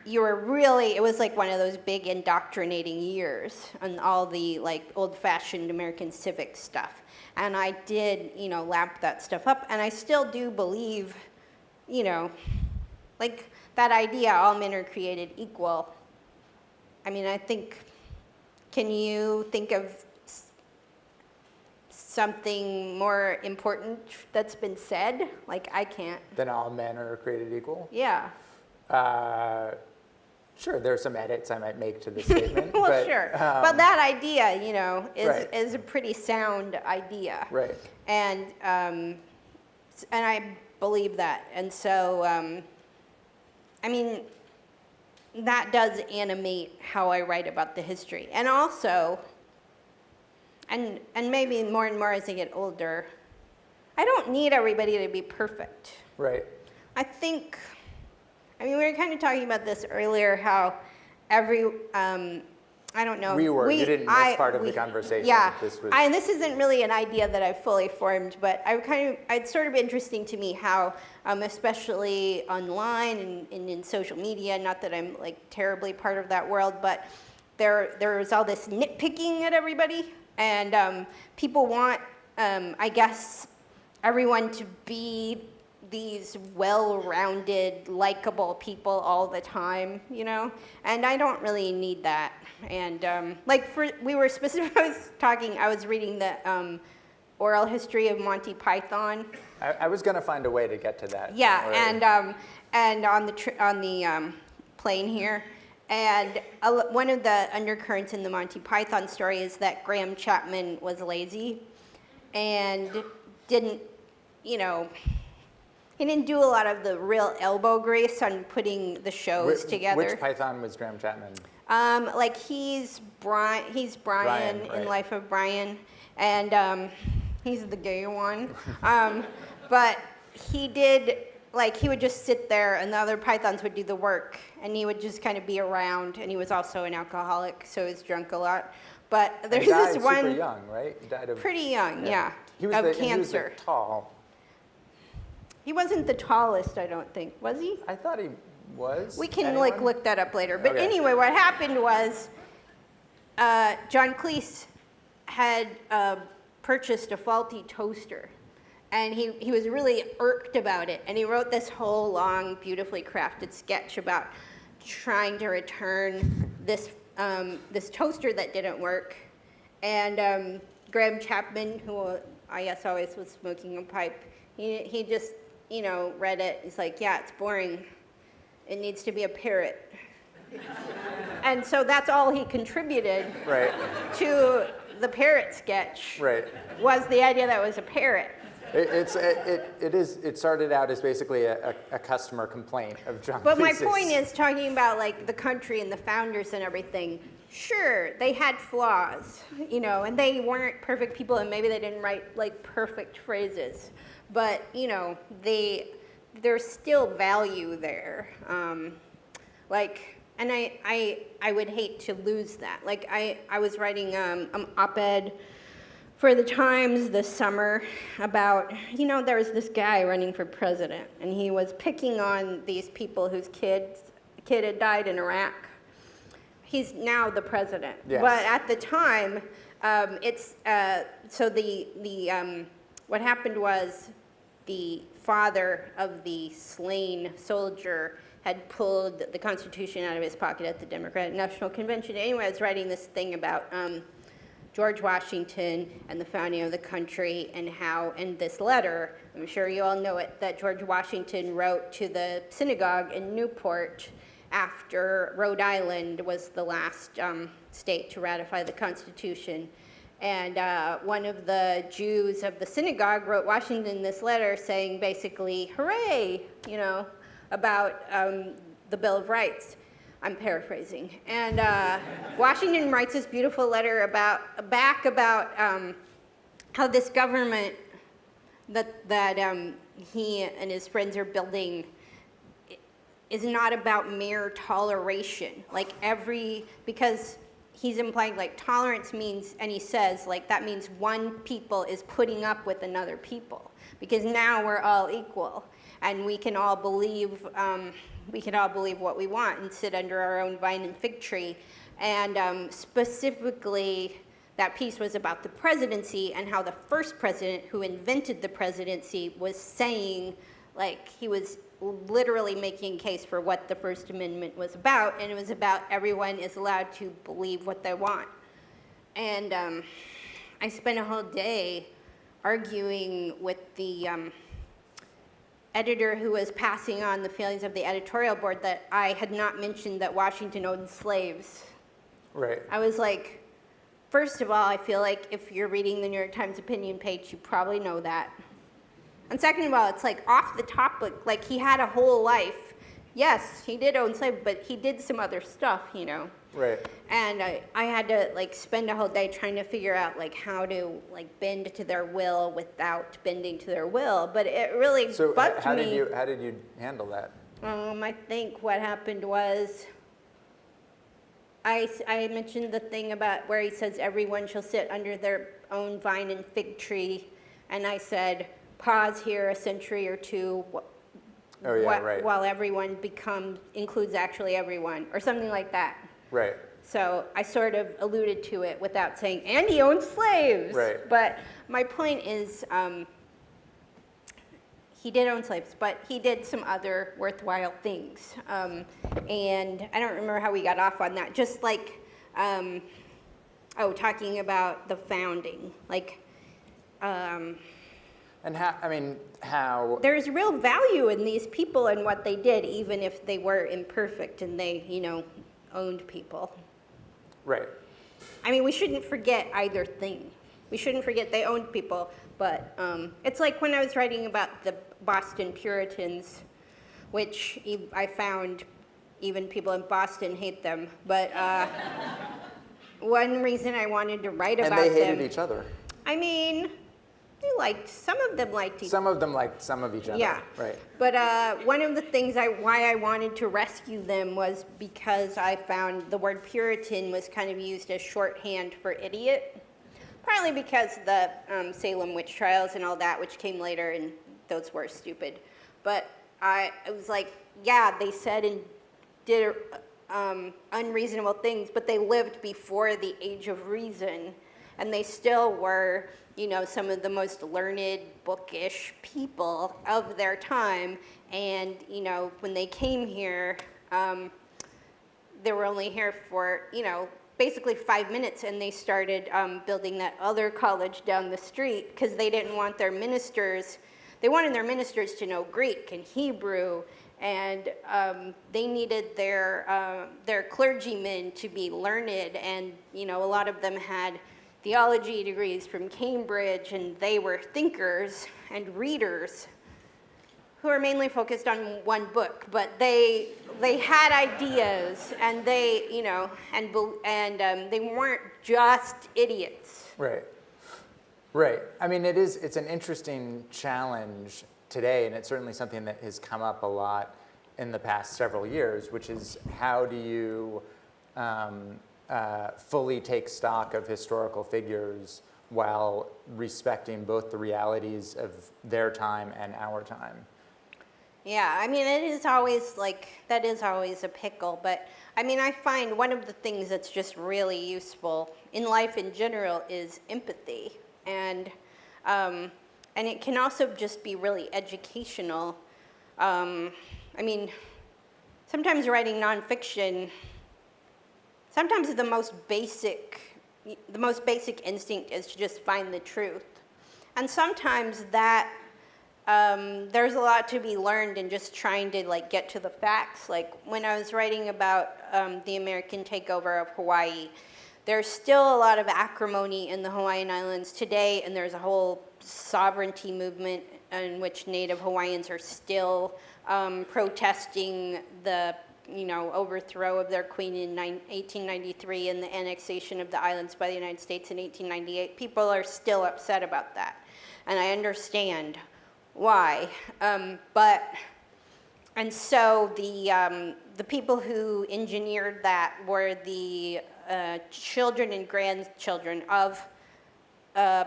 you were really, it was like one of those big indoctrinating years on all the like old fashioned American civic stuff. And I did, you know, lap that stuff up. And I still do believe, you know, like that idea all men are created equal. I mean, I think, can you think of something more important that's been said? Like, I can't. Then all men are created equal? Yeah. Uh, Sure, there are some edits I might make to the statement. well, but, sure. Um, but that idea, you know, is, right. is a pretty sound idea. Right. And, um, and I believe that. And so, um, I mean, that does animate how I write about the history. And also, and, and maybe more and more as I get older, I don't need everybody to be perfect. Right. I think I mean, we were kind of talking about this earlier, how every, um, I don't know. We were. We, you didn't miss I, part of we, the conversation. Yeah. This was. I, and this isn't really an idea that I've fully formed, but I kind of, it's sort of interesting to me how, um, especially online and, and, in social media, not that I'm like terribly part of that world, but there, there's all this nitpicking at everybody, and um, people want, um, I guess, everyone to be these well-rounded, likable people all the time, you know? And I don't really need that. And um, like for, we were specifically, I was talking, I was reading the um, oral history of Monty Python. I, I was gonna find a way to get to that. Yeah, and, um, and on the tr- on the um, plane here. And one of the undercurrents in the Monty Python story is that Graham Chapman was lazy and didn't, you know, he didn't do a lot of the real elbow grease on putting the shows Whi- together. Which Python was Graham Chapman? Um, like he's Brian, he's Brian, Brian, right. in Life of Brian, and um, he's the gay one. um, but he did like he would just sit there, and the other pythons would do the work, and he would just kind of be around. And he was also an alcoholic, so he was drunk a lot. But He there's died this one super young, right? He died of pretty young, yeah, He was of the, and he was cancer. tall. He wasn't the tallest, I don't think, was he? I thought he was. We can like look that up later. But Okay. anyway, what happened was uh, John Cleese had uh, purchased a faulty toaster. And he, he was really irked about it. And he wrote this whole long, beautifully crafted sketch about trying to return this, um, this toaster that didn't work. And um, Graham Chapman, who I guess always was smoking a pipe, he, he just, you know, read it. He's like, yeah, it's boring. It needs to be a parrot. and so that's all he contributed Right, to the parrot sketch right. was the idea that it was a parrot. It, it's it, it, it is it started out as basically a, a, a customer complaint of John But my point is talking about like the country and the founders and everything. Sure, they had flaws, you know, and they weren't perfect people and maybe they didn't write like perfect phrases. But, you know, they there's still value there. Um, like and I, I I would hate to lose that. Like I, I was writing um, an op-ed for the Times this summer about, you know, there was this guy running for president, and he was picking on these people whose kids kid had died in Iraq. He's now the president, Yes. but at the time, um, it's uh, so the the um, what happened was the father of the slain soldier had pulled the Constitution out of his pocket at the Democratic National Convention. Anyway, I was writing this thing about. Um, George Washington and the founding of the country, and how in this letter, I'm sure you all know it, that George Washington wrote to the synagogue in Newport after Rhode Island was the last um, state to ratify the Constitution. And uh, one of the Jews of the synagogue wrote Washington this letter saying basically, hooray, you know, about um, the Bill of Rights. I'm paraphrasing. And uh, Washington writes this beautiful letter about back about um, how this government that that um, he and his friends are building is not about mere toleration. Like every because he's implying like tolerance means, and he says like that means one people is putting up with another people because now we're all equal and we can all believe um, we can all believe what we want and sit under our own vine and fig tree. And um, specifically, that piece was about the presidency and how the first president who invented the presidency was saying, like, he was literally making a case for what the First Amendment was about, and it was about everyone is allowed to believe what they want. And um, I spent a whole day arguing with the um, editor who was passing on the feelings of the editorial board that I had not mentioned that Washington owned slaves. Right. I was like, first of all, I feel like if you're reading the New York Times opinion page, you probably know that. And second of all, it's like off the topic, like he had a whole life. Yes, he did own slaves, but he did some other stuff, you know. Right. And I, I had to like spend a whole day trying to figure out like how to like bend to their will without bending to their will. But it really So bugged how me. did you how did you handle that? Um, I think what happened was, I, I mentioned the thing about where he says everyone shall sit under their own vine and fig tree, and I said, pause here a century or two. Oh, yeah, right. While everyone becomes, includes actually everyone, or something like that. Right. So I sort of alluded to it without saying, and he owned slaves. Right. But my point is, um, he did own slaves, but he did some other worthwhile things. Um, and I don't remember how we got off on that. Just like, um, oh, talking about the founding. Like, um, And how, I mean, how, There's real value in these people and what they did, even if they were imperfect and they, you know, owned people. right, I mean, we shouldn't forget either thing. We shouldn't forget they owned people, but um, it's like when I was writing about the Boston Puritans, which I found even people in Boston hate them. But uh, one reason I wanted to write and about they hated them, each other. I mean, they liked some of them liked each Some of them liked some of each other. yeah. Right. But uh, one of the things I why I wanted to rescue them was because I found the word Puritan was kind of used as shorthand for idiot. Partly because the um, Salem witch trials and all that, which came later, and those were stupid. But I it was like, yeah, they said and did um, unreasonable things, but they lived before the age of reason, and they still were, you know, some of the most learned, bookish people of their time. And you know, when they came here, um, they were only here for, you know, basically five minutes. And they started um, building that other college down the street because they didn't want their ministers, they wanted their ministers to know Greek and Hebrew. And um, they needed their, uh, their clergymen to be learned. And, you know, a lot of them had theology degrees from Cambridge and they were thinkers and readers who are mainly focused on one book, but they they had ideas and they you know and and um, they weren't just idiots. Right. Right. I mean, it is, it's an interesting challenge today, and it's certainly something that has come up a lot in the past several years, which is how do you um, uh, fully take stock of historical figures while respecting both the realities of their time and our time? Yeah, I mean it is always like that is always a pickle, but I mean I find one of the things that's just really useful in life in general is empathy, and um, and it can also just be really educational. Um, I mean, sometimes writing nonfiction, sometimes the most basic, the most basic instinct is to just find the truth, and sometimes that um, there's a lot to be learned in just trying to like get to the facts. Like when I was writing about um, the American takeover of Hawaii, there's still a lot of acrimony in the Hawaiian Islands today, and there's a whole sovereignty movement in which Native Hawaiians are still um, protesting the you know overthrow of their queen in 1893 and the annexation of the islands by the United States in 1898. People are still upset about that, and I understand why. Um, but, and so the, um, the people who engineered that were the uh, children and grandchildren of uh,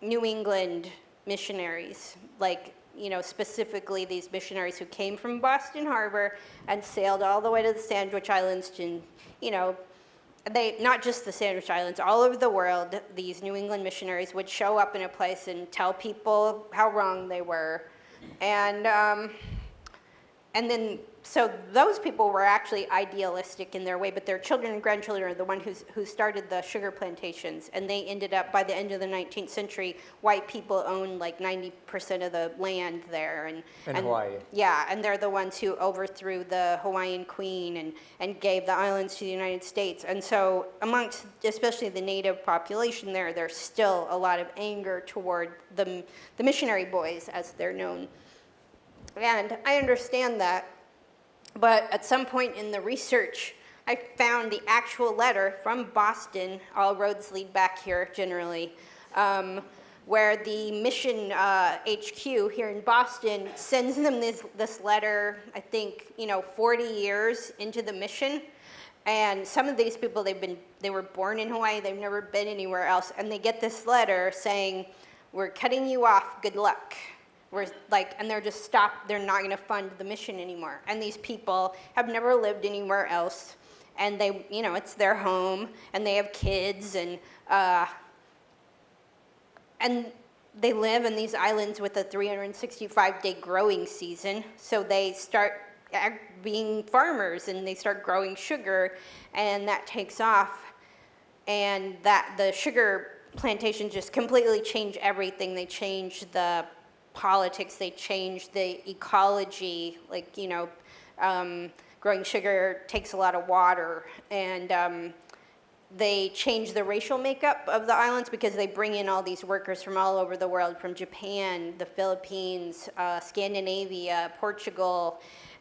New England missionaries, like, you know, specifically these missionaries who came from Boston Harbor and sailed all the way to the Sandwich Islands to, you know, they not just the Sandwich Islands, all over the world, these New England missionaries would show up in a place and tell people how wrong they were, and um, and then so those people were actually idealistic in their way, but their children and grandchildren are the one who's, who started the sugar plantations, and they ended up by the end of the 19th century, white people owned like 90% of the land there, and In and- Hawaii. yeah, and they're the ones who overthrew the Hawaiian queen and, and gave the islands to the United States. And so amongst, especially the native population there, there's still a lot of anger toward the, the missionary boys, as they're known. And I understand that, but at some point in the research, I found the actual letter from Boston, all roads lead back here generally, um, where the mission uh, HQ here in Boston sends them this, this letter, I think, you know, 40 years into the mission. And some of these people, they've been, they were born in Hawaii, they've never been anywhere else, and they get this letter saying, we're cutting you off, good luck. Like, and they're just stopped, they're not gonna fund the mission anymore. And these people have never lived anywhere else, and they, you know, it's their home, and they have kids, and, uh, and they live in these islands with a 365 day growing season. So they start being farmers and they start growing sugar and that takes off. And that the sugar plantation just completely changed everything. They changed the politics, they change the ecology, like, you know, um, growing sugar takes a lot of water, and um, they change the racial makeup of the islands because they bring in all these workers from all over the world, from Japan, the Philippines, uh, Scandinavia, Portugal,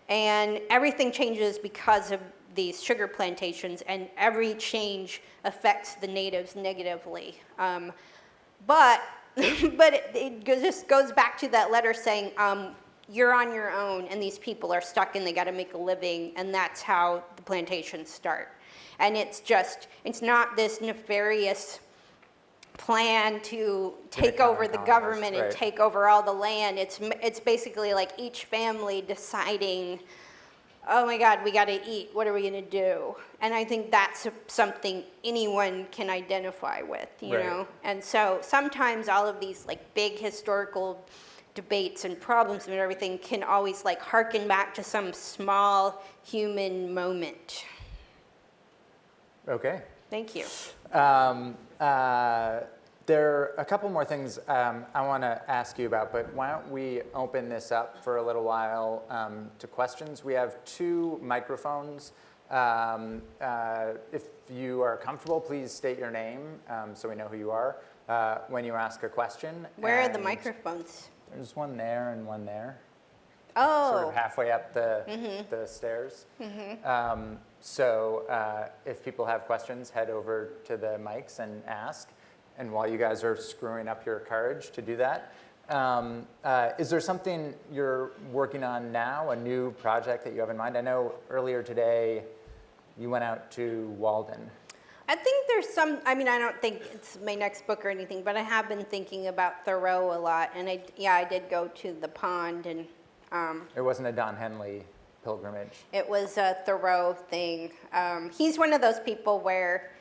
and everything changes because of these sugar plantations, and every change affects the natives negatively. Um, but but it, it just goes back to that letter saying um, you're on your own, and these people are stuck, and they got to make a living, and that's how the plantations start. And it's just it's not this nefarious plan to take over the government and right. take over all the land. It's it's basically like each family deciding oh my God, we got to eat. What are we going to do? And I think that's something anyone can identify with, you Right. know? And so sometimes all of these like big historical debates and problems and everything can always like harken back to some small human moment. Okay. Thank you. Um, uh, there are a couple more things um, I want to ask you about, but why don't we open this up for a little while um, to questions? We have two microphones. Um, uh, if you are comfortable, please state your name um, so we know who you are uh, when you ask a question. Where are the microphones? There's one there and one there. sort Oh, of halfway up the, the stairs. Um, so uh, if people have questions, head over to the mics and ask. And while you guys are screwing up your courage to do that, um, uh, is there something you're working on now, a new project that you have in mind? I know earlier today you went out to Walden. I think there's some, I mean, I don't think it's my next book or anything, but I have been thinking about Thoreau a lot. And I, yeah, I did go to the pond and um, It wasn't a Don Henley pilgrimage. It was a Thoreau thing. Um, he's one of those people where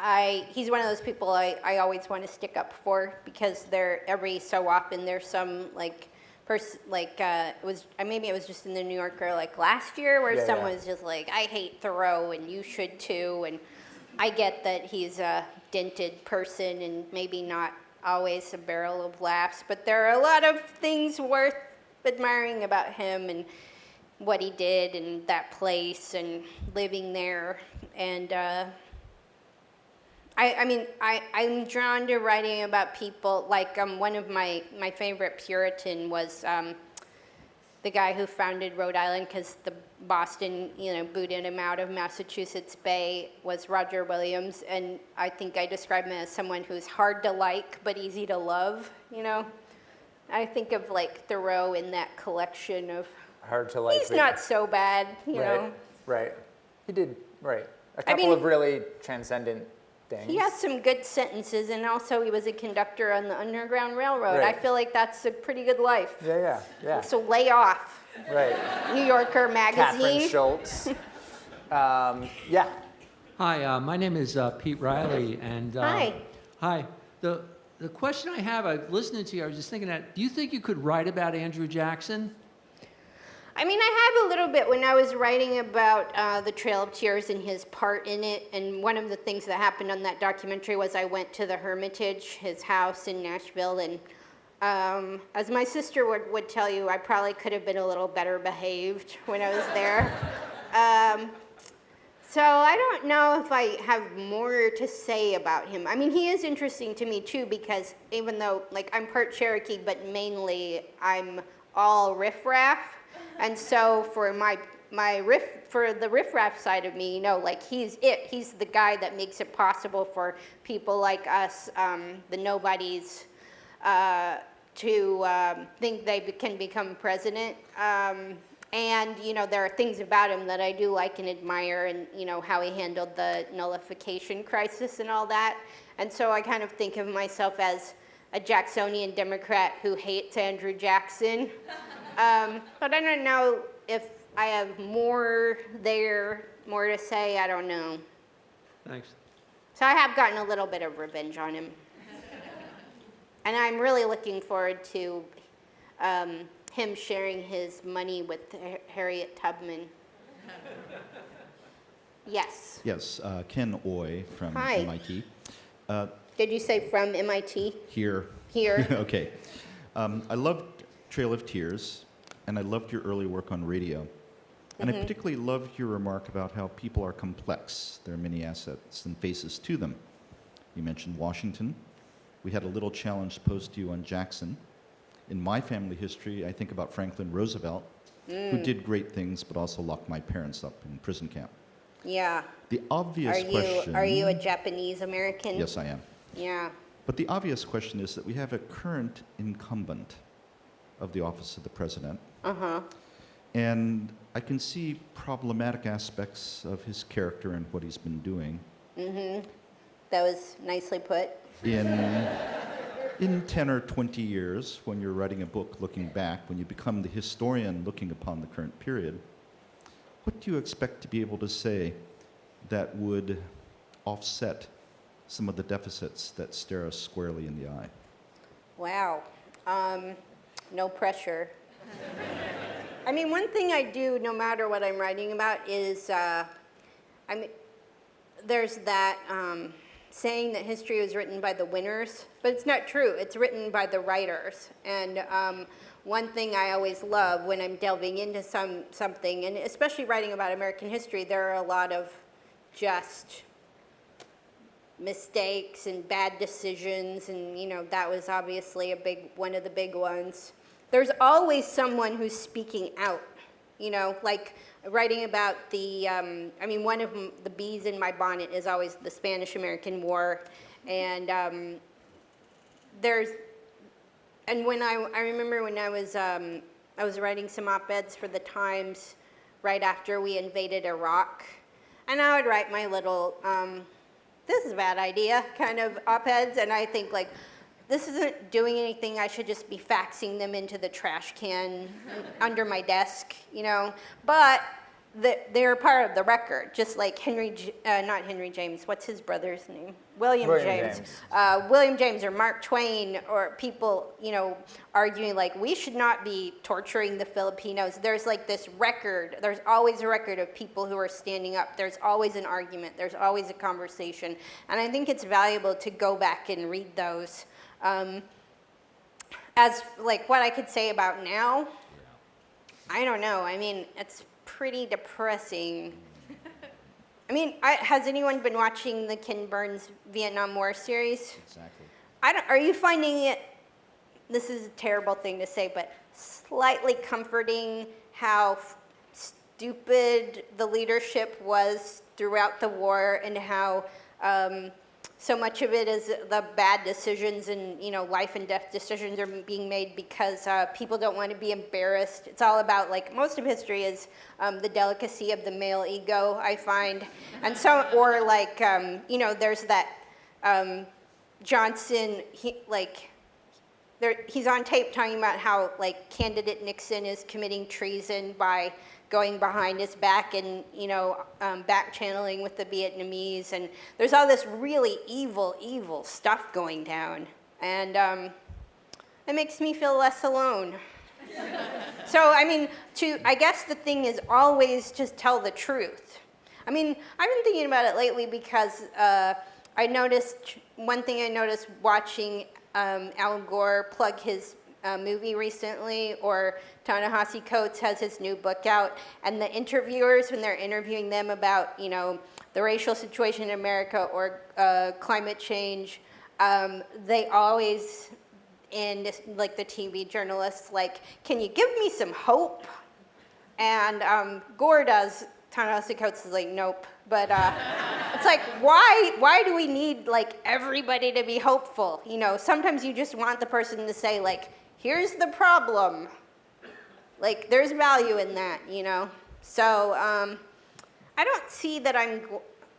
I, he's one of those people I, I always want to stick up for because there, every so often there's some like, person, like, uh, it was, maybe it was just in the New Yorker like last year where Yeah, someone yeah. was just like, I hate Thoreau and you should too. And I get that he's a dented person and maybe not always a barrel of laughs, but there are a lot of things worth admiring about him and what he did and that place and living there. And uh, I, I mean, I, I'm drawn to writing about people. Like um, one of my, my favorite Puritan was um, the guy who founded Rhode Island because the Boston, you know, booted him out of Massachusetts Bay was Roger Williams. And I think I describe him as someone who's hard to like but easy to love, you know? I think of like Thoreau in that collection of Hard to like. He's not so bad, you right, know. Right. He did, right. A couple mean- of really transcendent things. He has some good sentences, and also he was a conductor on the Underground Railroad. I feel like that's a pretty good life. Yeah, yeah, yeah. So lay off, Right. New Yorker Kathryn magazine. Schulz. Um, yeah. Hi, uh, my name is uh, Pete Riley, and uh, Hi. Hi. The the question I have, I listening to you, I was just thinking that. Do you think you could write about Andrew Jackson? I mean, I have a little bit when I was writing about uh, the Trail of Tears and his part in it. And one of the things that happened on that documentary was I went to the Hermitage, his house in Nashville, and um, as my sister would, would tell you, I probably could have been a little better behaved when I was there. um, so I don't know if I have more to say about him. I mean, he is interesting to me too because even though, like, I'm part Cherokee, but mainly I'm all riffraff, and so for my my riff for the riffraff side of me, you know, like he's it. He's the guy that makes it possible for people like us, um, the nobodies, uh, to um, think they can become president. Um, and you know, there are things about him that I do like and admire, and you know how he handled the nullification crisis and all that. And so I kind of think of myself as a Jacksonian Democrat who hates Andrew Jackson. Um, but I don't know if I have more there, more to say. I don't know. Thanks. So I have gotten a little bit of revenge on him. and I'm really looking forward to um, him sharing his money with Harriet Tubman. yes. Yes, uh, Ken Oye from Hi. MIT. Uh, Did you say from MIT? here. Here. okay. Um, I loved Trail of Tears, and I loved your early work on radio. And I mm-hmm. particularly loved your remark about how people are complex. There are many assets and faces to them. You mentioned Washington. We had a little challenge posed to you on Jackson. In my family history, I think about Franklin Roosevelt, who mm. did great things but also locked my parents up in prison camp. Yeah. The obvious Are you question. are you a Japanese American? Yes, I am. Yeah. But the obvious question is that we have a current incumbent of the office of the president. Uh-huh. And I can see problematic aspects of his character and what he's been doing That was nicely put. in, in 10 or 20 years when you're writing a book looking back, when you become the historian looking upon the current period. What do you expect to be able to say that would offset some of the deficits that stare us squarely in the eye? Wow. Um, no pressure. I mean, one thing I do, no matter what I'm writing about, is uh, I mean, there's that um, saying that history was written by the winners, but it's not true. It's written by the writers. And um, one thing I always love when I'm delving into some something, and especially writing about American history, there are a lot of just mistakes and bad decisions and you know that was obviously a big one of the big ones there's always someone who's speaking out you know like writing about the um, i mean one of the bees in my bonnet is always the spanish american war and um, there's and when I, I remember when I was, um, I was writing some op-eds for the Times right after we invaded Iraq, and I would write my little, um, this is a bad idea kind of op-eds, and I think like, this isn't doing anything, I should just be faxing them into the trash can under my desk, you know? But the, they're part of the record, just like Henry, uh, not Henry James, what's his brother's name? William, William James. James. Uh, William James or Mark Twain or people, you know, arguing like we should not be torturing the Filipinos. There's like this record, there's always a record of people who are standing up. There's always an argument, there's always a conversation. And I think it's valuable to go back and read those. Um, as like what I could say about now, I don't know. I mean, it's pretty depressing. I mean, I, has anyone been watching the Ken Burns Vietnam War series? Exactly. I don't, are you finding it, this is a terrible thing to say, but slightly comforting how f- stupid the leadership was throughout the war and how um, so much of it is the bad decisions and, you know, life and death decisions are being made because uh, people don't want to be embarrassed. It's all about, like, most of history is um, the delicacy of the male ego, I find. And so, or like, um, you know, there's that, um, Johnson, he, like, there, he's on tape talking about how, like, candidate Nixon is committing treason by going behind his back and, you know, um, back channeling with the Vietnamese. And there's all this really evil, evil stuff going down. And um, it makes me feel less alone. so, I mean, to, I guess the thing is always just tell the truth. I mean, I've been thinking about it lately because uh, I noticed one thing I noticed watching um, Al Gore plug his uh, movie recently, or Ta-Nehisi Coates has his new book out, and the interviewers, when they're interviewing them about, you know, the racial situation in America or uh, climate change, um, they always, and like the TV journalists, like, can you give me some hope? And um, Gore does. Ta-Nehisi Coates is like, nope. But uh, it's like, why? Why do we need like everybody to be hopeful? You know, sometimes you just want the person to say like, here's the problem. Like, there's value in that, you know. So um, I don't see that I'm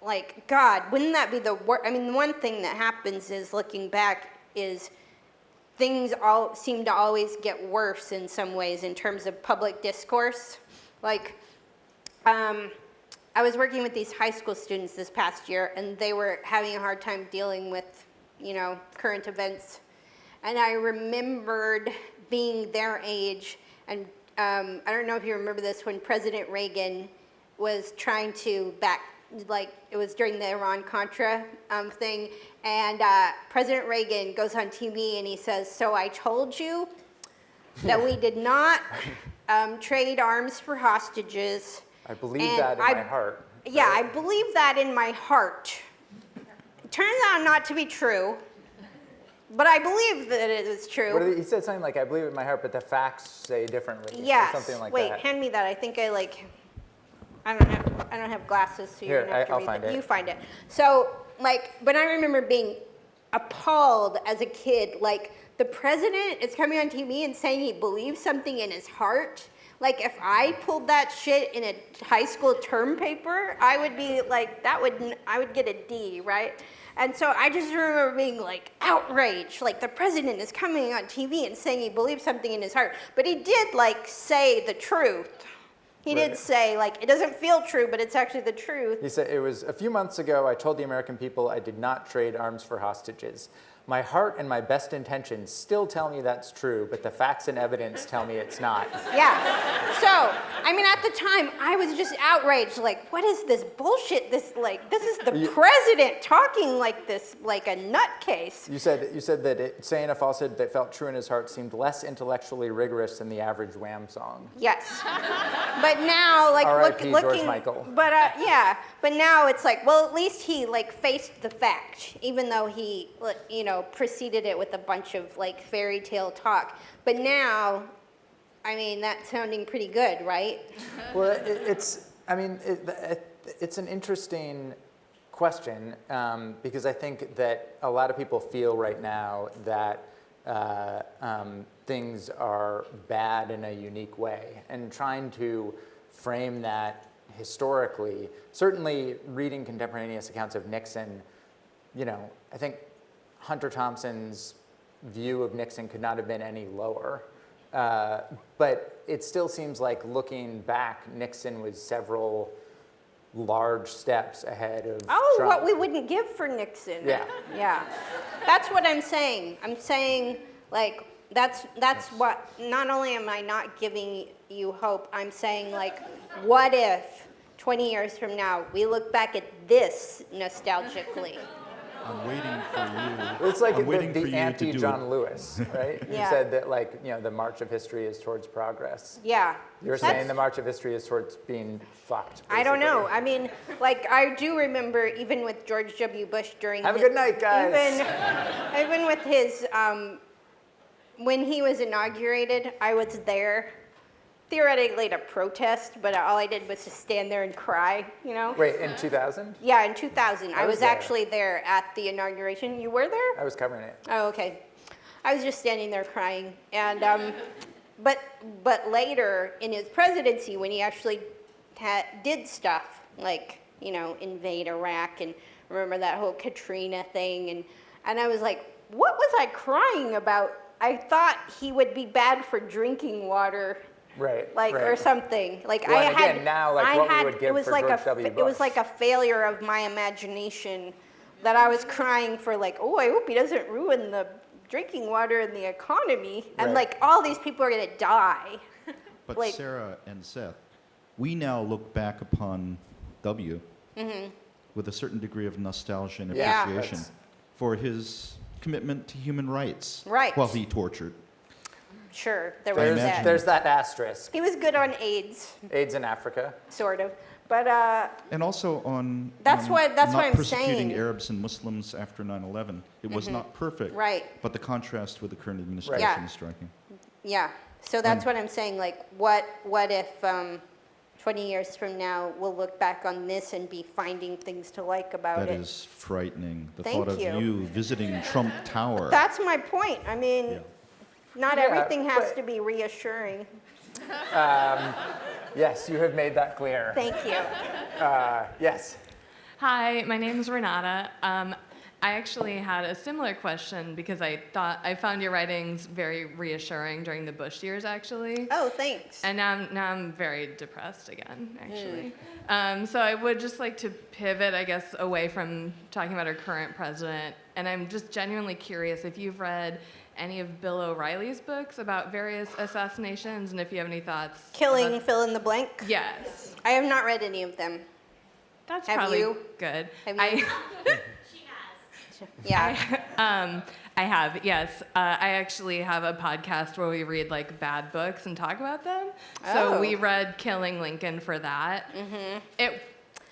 like, God, wouldn't that be the worst? I mean, one thing that happens is looking back is things all seem to always get worse in some ways in terms of public discourse. Like, um, I was working with these high school students this past year, and they were having a hard time dealing with, you know, current events. And I remembered being their age, and um, I don't know if you remember this when President Reagan was trying to back, like it was during the Iran Contra um, thing, and uh, President Reagan goes on TV and he says, "So I told you." that we did not um, trade arms for hostages. I believe And that in I- my heart. Yeah, I believe that in my heart. It turns out not to be true, but I believe that it is true. He, said something like, I believe it in my heart, but the facts say differently. Yes. Something like Wait, that. hand me that. I think I like. I don't have. I don't have glasses, so you're Here, gonna have I- to I'll read find it. it. You find it. So, like, but I remember being appalled as a kid. Like, the president is coming on TV and saying he believes something in his heart. Like, if I pulled that shit in a high school term paper, I would be like, that would. I would get a D, right? And so I just remember being like outraged, like the president is coming on TV and saying he believes something in his heart. But he did like say the truth. He did say like it doesn't feel true, but it's actually the truth. He said, it was a few months ago, I told the American people I did not trade arms for hostages. My heart and my best intentions still tell me that's true, but the facts and evidence tell me it's not. Yeah. So, I mean, at the time, I was just outraged. Like, what is this bullshit? This like, this is the You- president talking like this, like a nutcase. You said, you said that it, saying a falsehood that felt true in his heart seemed less intellectually rigorous than the average Wham song. Yes. But now, like, look, looking. Michael. But uh, yeah. But now it's like, well, at least he like faced the fact, even though he, you know, preceded it with a bunch of like fairy tale talk. But now, I mean, that's sounding pretty good, right? Well, it, it's, I mean, it, it's an interesting question um, because I think that a lot of people feel right now that uh, um, things are bad in a unique way and trying to frame that historically, certainly reading contemporaneous accounts of Nixon, you know, I think Hunter Thompson's view of Nixon could not have been any lower. Uh, but it still seems like looking back, Nixon was several large steps ahead of Oh, Trump. what we wouldn't give for Nixon. Yeah. Yeah. That's what I'm saying. I'm saying, like, that's, that's what, not only am I not giving you hope, I'm saying, like, what if 20 years from now we look back at this nostalgically? I'm waiting for you. It's like I'm the, waiting for the you to anti do John it. Lewis, right? You said that like you know the march of history is towards progress. Yeah. You're That's- saying the march of history is towards being fucked. I don't know. I mean, like I do remember even with George W. Bush during Have a good night, guys. Even, even with his um, when he was inaugurated, I was there theoretically to protest, but all I did was just stand there and cry. You know? Wait, in 2000, Yeah, in 2000, I, I was was, there. actually there at the inauguration. You were there? I was covering it. Oh, okay. I was just standing there crying, and um, but but later in his presidency, when he actually had, did stuff like you know invade Iraq and remember that whole Katrina thing, and and I was like, what was I crying about? I thought he would be bad for drinking water. Right. Like right. or something. Like Well, I and had again, now, like, I what we had would give it was for like George a W. it was like a failure of my imagination that I was crying for like, oh, I hope he doesn't ruin the drinking water and the economy. And Right. like all these people are gonna die. But like- Sarah and Seth, we now look back upon W with a certain degree of nostalgia and Mm-hmm. Yeah. appreciation for his commitment to human rights Right. while he tortured. Sure, there was There's, that. there's that asterisk. He was good on AIDS, AIDS in Africa. sort of. But uh, And also on That's on what- that's not what I'm persecuting saying. Mm-hmm. Arabs and Muslims after 9/11. It was not perfect, Right. But the contrast with the current administration Yeah. is striking. yeah, so that's And- what I'm saying. Like, what what if um, 20 years from now we'll look back on this and be finding things to like about That it? is frightening. The Thank thought of you. you visiting Trump Tower. That's my point. I mean, Yeah. Not Yeah, everything has but- to be reassuring. Yes, you have made that clear. Thank you. Uh, yes. Hi, my name is Renata. Um, I actually had a similar question because I thought I found your writings very reassuring during the Bush years, actually. Oh, thanks. And now, I'm- now I'm very depressed again, actually. Um, so I would just like to pivot, I guess, away from talking about our current president. And I'm just genuinely curious if you've read any of Bill O'Reilly's books about various assassinations and if you have any thoughts. Killing fill in the blank. Yes. I have not read any of them. That's Have probably you? good. Have you? I, you? Yeah. Um, I have, yes. Uh, I actually have a podcast where we read like bad books and talk about them. Oh. So Oh. we read Killing Lincoln for that. Mm-hmm. It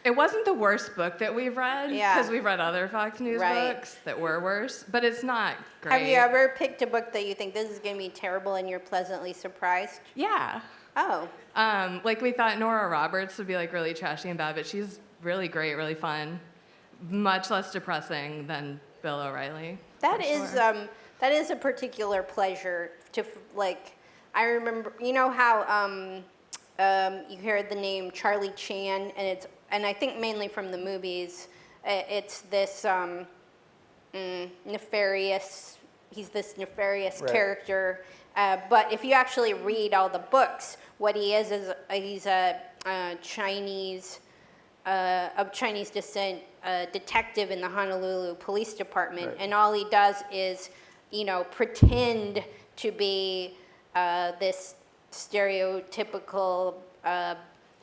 it wasn't the worst book that we've read Yeah. because we've read other Fox News Right. books that were worse, but it's not great. Have you ever picked a book that you think this is going to be terrible and you're pleasantly surprised? Yeah. Oh, Um, like we thought Nora Roberts would be like really trashy and bad, but she's really great, really fun, much less depressing than Bill O'Reilly. that is sure. um, that is a particular pleasure to like. I remember, you know how um, um, you hear the name Charlie Chan, and it's and I think mainly from the movies. uh, It's this um, mm, nefarious. He's this nefarious Right. character. Uh, but if you actually read all the books, what he is is uh, he's a, uh Chinese uh, of Chinese descent uh, detective in the Honolulu Police Department, Right. and all he does is, you know, pretend to be uh, this stereotypical.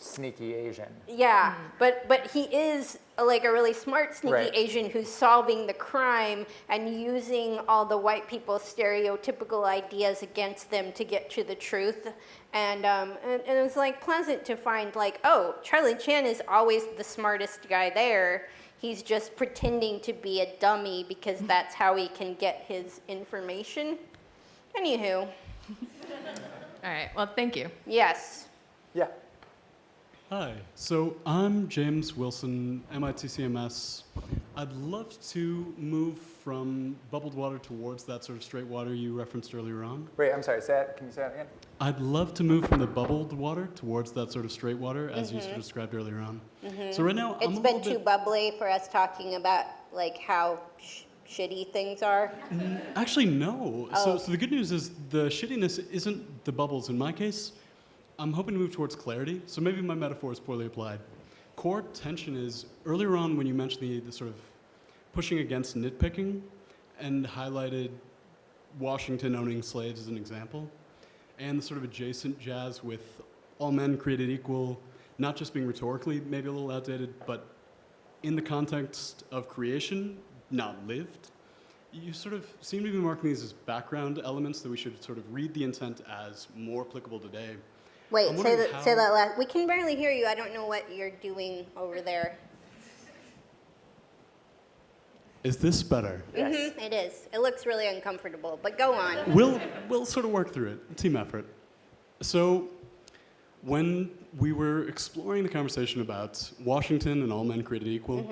Sneaky Asian. yeah, but but he is uh, like a really smart, sneaky Right. Asian who's solving the crime and using all the white people's stereotypical ideas against them to get to the truth. And, um, and, and it was like pleasant to find like, oh, Charlie Chan is always the smartest guy there. He's just pretending to be a dummy because that's how he can get his information. Anywho, All right. Well, thank you. yes. Yeah. Hi, so I'm James Wilson, MIT CMS. I'd love to move from bubbled water towards that sort of straight water you referenced earlier on. Wait, I'm sorry. Say that. Can you say that again? I'd love to move from the bubbled water towards that sort of straight water as you sort mm-hmm. of described earlier on. Mm-hmm. So right now, I'm been too bubbly for us talking about like how sh- shitty things are. Mm, actually no. Oh. So, so the good news is the shittiness isn't the bubbles in my case. I'm hoping to move towards clarity, so maybe my metaphor is poorly applied. Core tension is earlier on when you mentioned the, the sort of pushing against nitpicking and highlighted Washington owning slaves as an example, and the sort of adjacent jazz with all men created equal, not just being rhetorically maybe a little outdated, but in the context of creation, not lived. You sort of seem to be marking these as background elements that we should sort of read the intent as more applicable today. Wait, say wondering that. Say that last. We can barely hear you. I don't know what you're doing over there. Is this better? Yes. Mhm, it is. It looks really uncomfortable, but go on. we'll, we'll sort of work through it. Team effort. So, when we were exploring the conversation about Washington and all men created equal,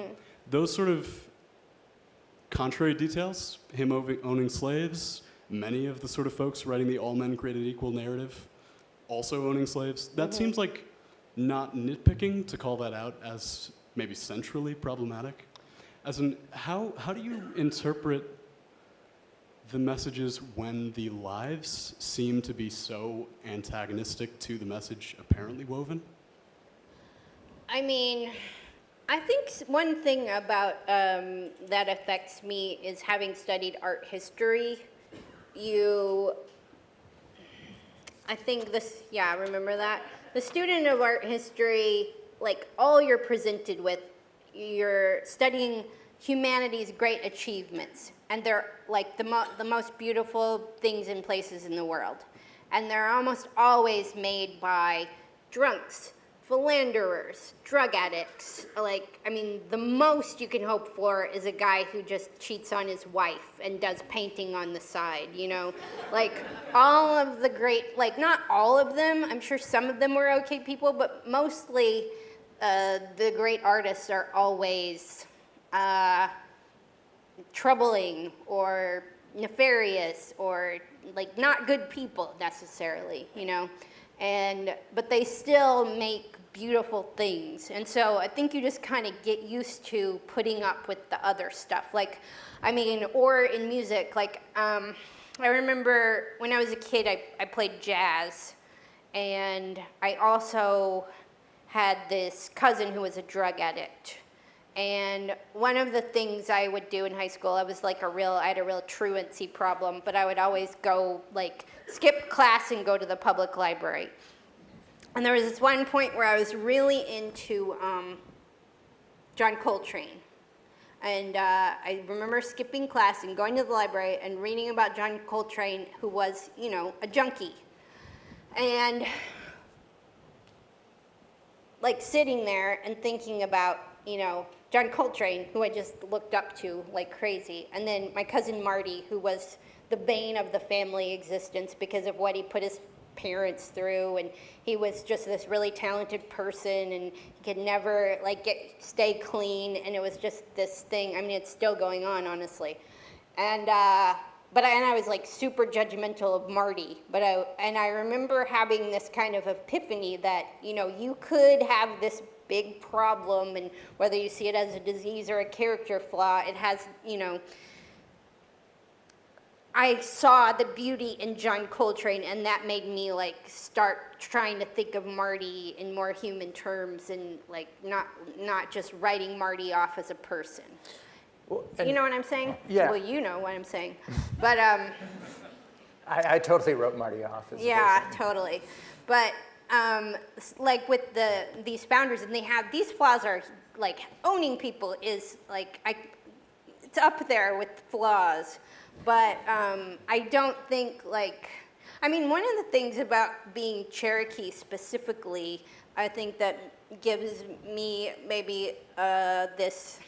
those sort of contrary details, him owning slaves, many of the sort of folks writing the all men created equal narrative also owning slaves, that seems like not nitpicking to call that out as maybe centrally problematic. As in, how, how do you interpret the messages when the lives seem to be so antagonistic to the message apparently woven? I mean, I think one thing about um, that affects me is having studied art history. You, I think this, yeah, remember that? The student of art history, like all you're presented with, you're studying humanity's great achievements. And they're like the, mo- the most beautiful things and places in the world. And they're almost always made by drunks, philanderers, drug addicts. Like, I mean, the most you can hope for is a guy who just cheats on his wife and does painting on the side, you know? Like, all of the great, like, not all of them, I'm sure some of them were okay people, but mostly uh, the great artists are always uh, troubling or nefarious or like not good people necessarily, you know. And but they still make beautiful things. And so I think you just kind of get used to putting up with the other stuff. Like I mean, or in music, like um, I remember when I was a kid I, I played jazz and I also had this cousin who was a drug addict. And one of the things I would do in high school, I was like a real, I had a real truancy problem, but I would always go, like, skip class and go to the public library. And there was this one point where I was really into um, John Coltrane. And uh, I remember skipping class and going to the library and reading about John Coltrane, who was, you know, a junkie. And like sitting there and thinking about, you know, John Coltrane, who I just looked up to like crazy, and then my cousin Marty, who was the bane of the family existence because of what he put his parents through, and he was just this really talented person, and he could never like get stay clean, and it was just this thing. I mean, it's still going on, honestly, and. Uh, but I, and I was like super judgmental of Marty. But I and I remember having this kind of epiphany that you know you could have this big problem, and whether you see it as a disease or a character flaw, it has you know. I saw the beauty in John Coltrane, and that made me like start trying to think of Marty in more human terms, and like not not just writing Marty off as a person. Well, you know what I'm saying? Yeah. Well, you know what I'm saying, but um. I, I totally wrote Marty off as a Yeah, totally. But um, like with the these founders, and they have these flaws are like owning people is like I, it's up there with flaws. But um, I don't think like I mean one of the things about being Cherokee specifically, I think that gives me maybe uh, this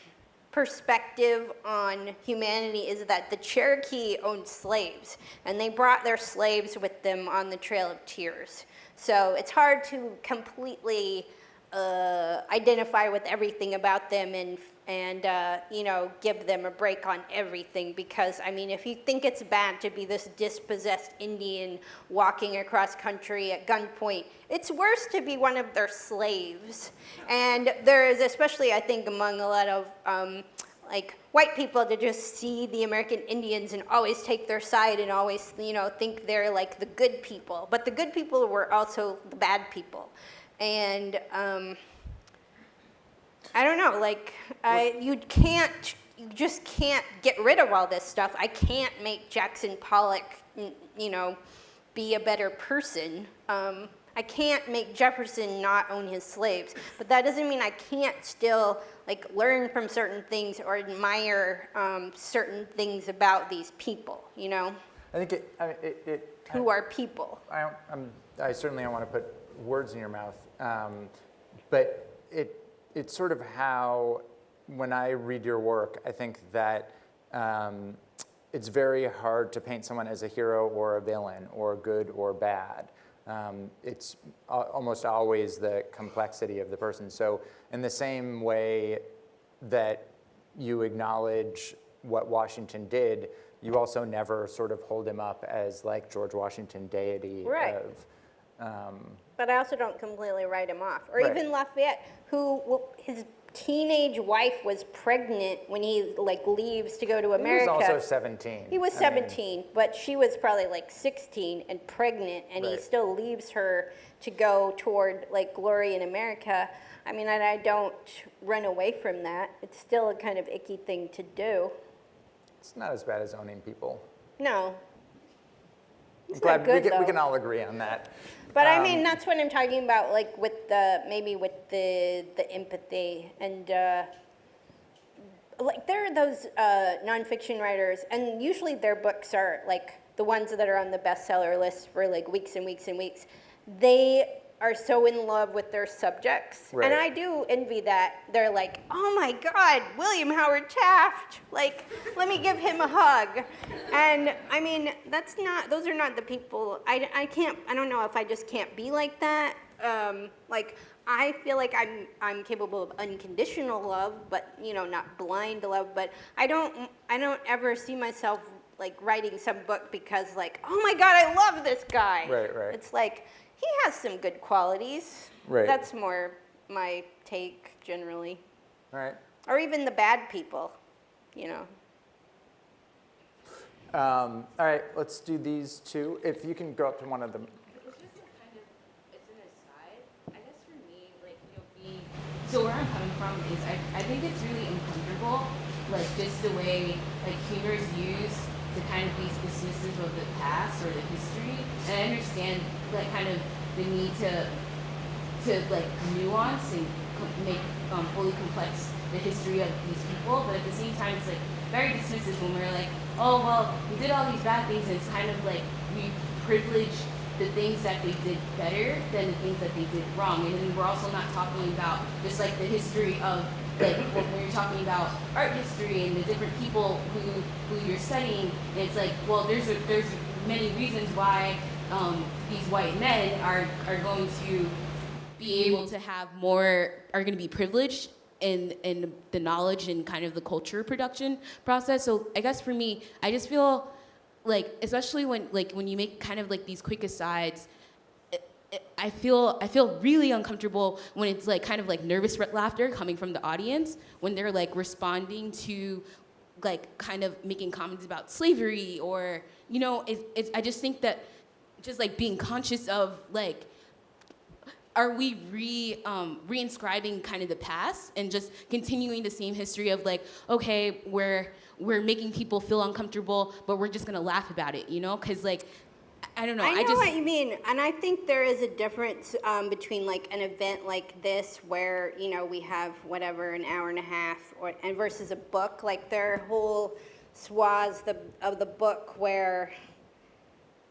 perspective on humanity is that the Cherokee owned slaves, and they brought their slaves with them on the Trail of Tears. So it's hard to completely uh, identify with everything about them and and uh, you know give them a break on everything because I mean if you think it's bad to be this dispossessed Indian walking across country at gunpoint, it's worse to be one of their slaves. And there is especially I think among a lot of um, like white people to just see the American Indians and always take their side and always you know think they're like the good people, but the good people were also the bad people, and. Um, I don't know, like, I, you can't, you just can't get rid of all this stuff. I can't make Jackson Pollock, you know, be a better person. Um, I can't make Jefferson not own his slaves, but that doesn't mean I can't still like learn from certain things or admire um, certain things about these people. You know, I think it, I mean, it, it who are people? I, don't, I'm, I certainly don't want to put words in your mouth, um, but it, it's sort of how, when I read your work, I think that um, it's very hard to paint someone as a hero or a villain or good or bad. Um, it's almost always the complexity of the person. So in the same way that you acknowledge what Washington did, you also never sort of hold him up as like George Washington deity Right. of, um, But I also don't completely write him off. Or Right. even Lafayette, who his teenage wife was pregnant when he like leaves to go to America. he was also 17. He was I mean, 17, but she was probably like 16 and pregnant, and he still leaves her to go toward like glory in America. I mean, and I don't run away from that. It's still a kind of icky thing to do. it's not as bad as owning people. No. I'm It's glad not good, we, can, we can all agree on that. But I Um, mean, that's what I'm talking about, like with the maybe with the the empathy and uh, like there are those uh, nonfiction writers, and usually their books are like the ones that are on the bestseller list for like weeks and weeks and weeks. They are so in love with their subjects, Right. and I do envy that. They're like, oh my God, William Howard Taft, like let me give him a hug. And I mean, that's not; those are not the people. I, I can't. I don't know if I just can't be like that. Um, like I feel like I'm I'm capable of unconditional love, but you know, not blind love. But I don't I don't ever see myself like writing some book because like, oh my God, I love this guy. Right, right. It's like he has some good qualities. Right. That's more my take generally, Right. or even the bad people, you know. Um, all right, let's do these two. If you can go up to one of them. It's just a kind of, it's an aside. I guess for me, like, you know, being, so where I'm coming from is I, I think it's really uncomfortable, like, just the way, like, humor is used to kind of be dismissive of the past or the history. And I understand, like, kind of the need to, to, like, nuance and make um, fully complex the history of these people, but at the same time, it's like very dismissive when we're like, oh well, we did all these bad things, and it's kind of like we privilege the things that they did better than the things that they did wrong. And then we're also not talking about just like the history of like when you're talking about art history and the different people who who you're studying, it's like, well, there's a, there's many reasons why um, these white men are are going to be able to have more are going to be privileged in in the knowledge and kind of the culture production process. So I guess for me, I just feel like especially when like when you make kind of like these quick asides I feel I feel really uncomfortable when it's like kind of like nervous laughter coming from the audience when they're like responding to like kind of making comments about slavery or you know it, it's I just think that just like being conscious of like are we re um, reinscribing kind of the past and just continuing the same history of like okay we're we're making people feel uncomfortable but we're just gonna laugh about it you know? Because like I- I don't know I know just what you mean, and I think there is a difference um, between like an event like this, where you know we have whatever an hour and a half, or and versus a book. Like there are whole swaths the, of the book where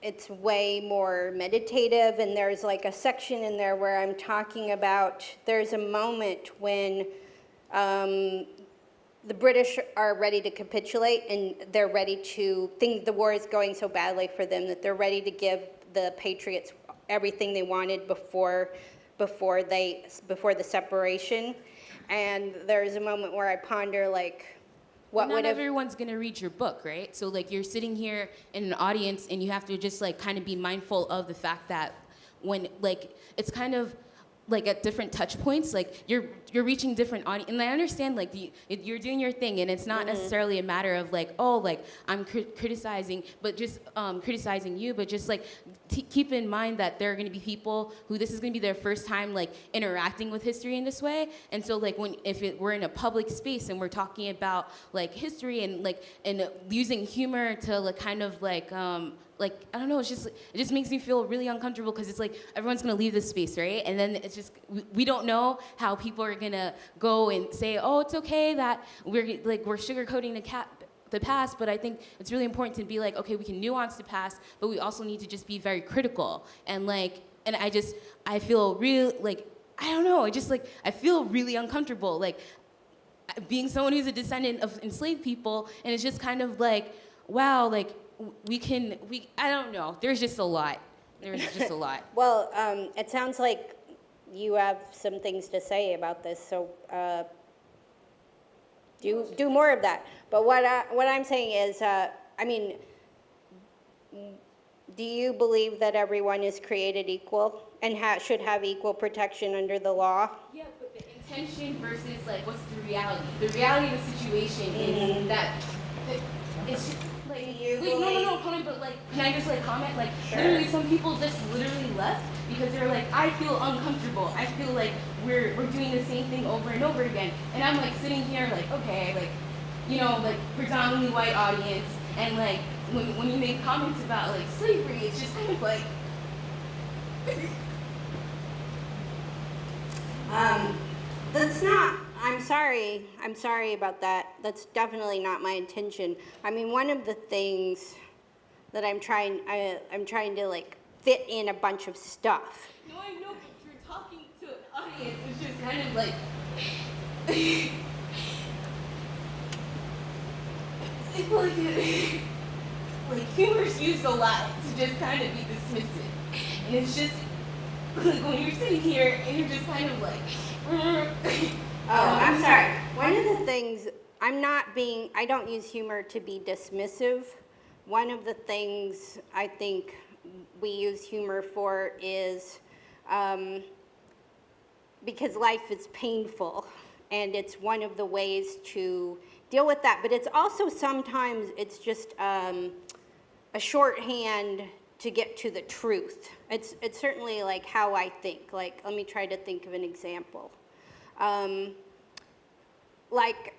it's way more meditative, and there's like a section in there where I'm talking about. There's a moment when um, the British are ready to capitulate and they're ready to think the war is going so badly for them that they're ready to give the patriots everything they wanted before before they before the separation and there's a moment where i ponder like what not would everyone's gonna read your book, right? So like you're sitting here in an audience and you have to just like kind of be mindful of the fact that when like it's kind of like at different touch points, like you're you're reaching different audience, and I understand like the, you're doing your thing, and it's not necessarily a matter of like oh like I'm cri- criticizing, but just um, criticizing you, but just like t- keep in mind that there are going to be people who this is going to be their first time like interacting with history in this way, and so like when if it, we're in a public space and we're talking about like history and like and using humor to like kind of like um, like I don't know, it's just it just makes me feel really uncomfortable because it's like everyone's gonna leave this space, right? And then it's just we, we don't know how people are gonna go and say, oh, it's okay that we're like we're sugarcoating the cat the past, but I think it's really important to be like, okay, we can nuance the past, but we also need to just be very critical and like, and I just I feel real like I don't know, I just like I feel really uncomfortable like being someone who's a descendant of enslaved people, and it's just kind of like, wow, like we can, we, I don't know. There's just a lot. There's just a lot. well um, it sounds like you have some things to say about this so uh, do do more of that but what I, what i'm saying is uh, i mean do you believe that everyone is created equal and ha- should have equal protection under the law? Yeah, but the intention versus like what's the reality? The reality of the situation is that it, it's just, like you wait, no, no, no, comment. But like, can I just like comment? Like, Sure. literally, some people just literally left because they're like, I feel uncomfortable. I feel like we're we're doing the same thing over and over again. And I'm like sitting here like, okay, like, you know, like predominantly white audience, and like when when you make comments about like slavery, it's just kind of like. Um, that's not, I'm sorry, I'm sorry about that. That's definitely not my intention. I mean, one of the things that I'm trying, I, I'm trying to like fit in a bunch of stuff. No, I know, but you're talking to an audience, which is kind of like. like, like humor's used a lot to just kind of be dismissive, and it's just like when you're sitting here and you're just kind of like. Oh, I'm sorry. One of the things, I'm not being, I don't use humor to be dismissive. One of the things I think we use humor for is um, because life is painful and it's one of the ways to deal with that. But it's also sometimes it's just um, a shorthand to get to the truth. It's, it's certainly like how I think. Like, let me try to think of an example. Um, like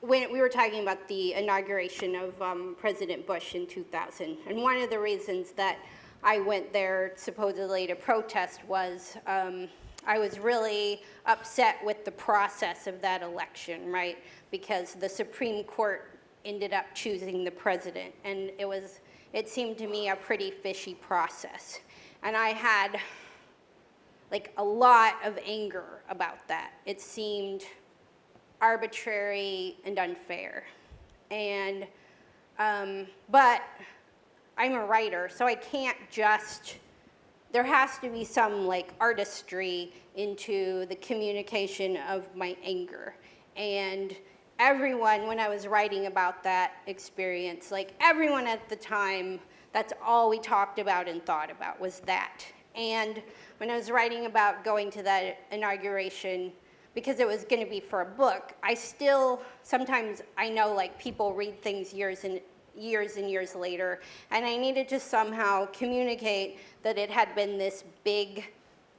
when we were talking about the inauguration of um, President Bush in 2000, and one of the reasons that I went there supposedly to protest was um, I was really upset with the process of that election, right? Because the Supreme Court ended up choosing the president, and it was, it seemed to me a pretty fishy process. And I had like a lot of anger about that. It seemed arbitrary and unfair. And, um, but I'm a writer, so I can't just, there has to be some like artistry into the communication of my anger. And everyone, when I was writing about that experience, like everyone at the time, that's all we talked about and thought about was that. And when I was writing about going to that inauguration, because it was going to be for a book, I still, sometimes I know like people read things years and years and years later, and I needed to somehow communicate that it had been this big,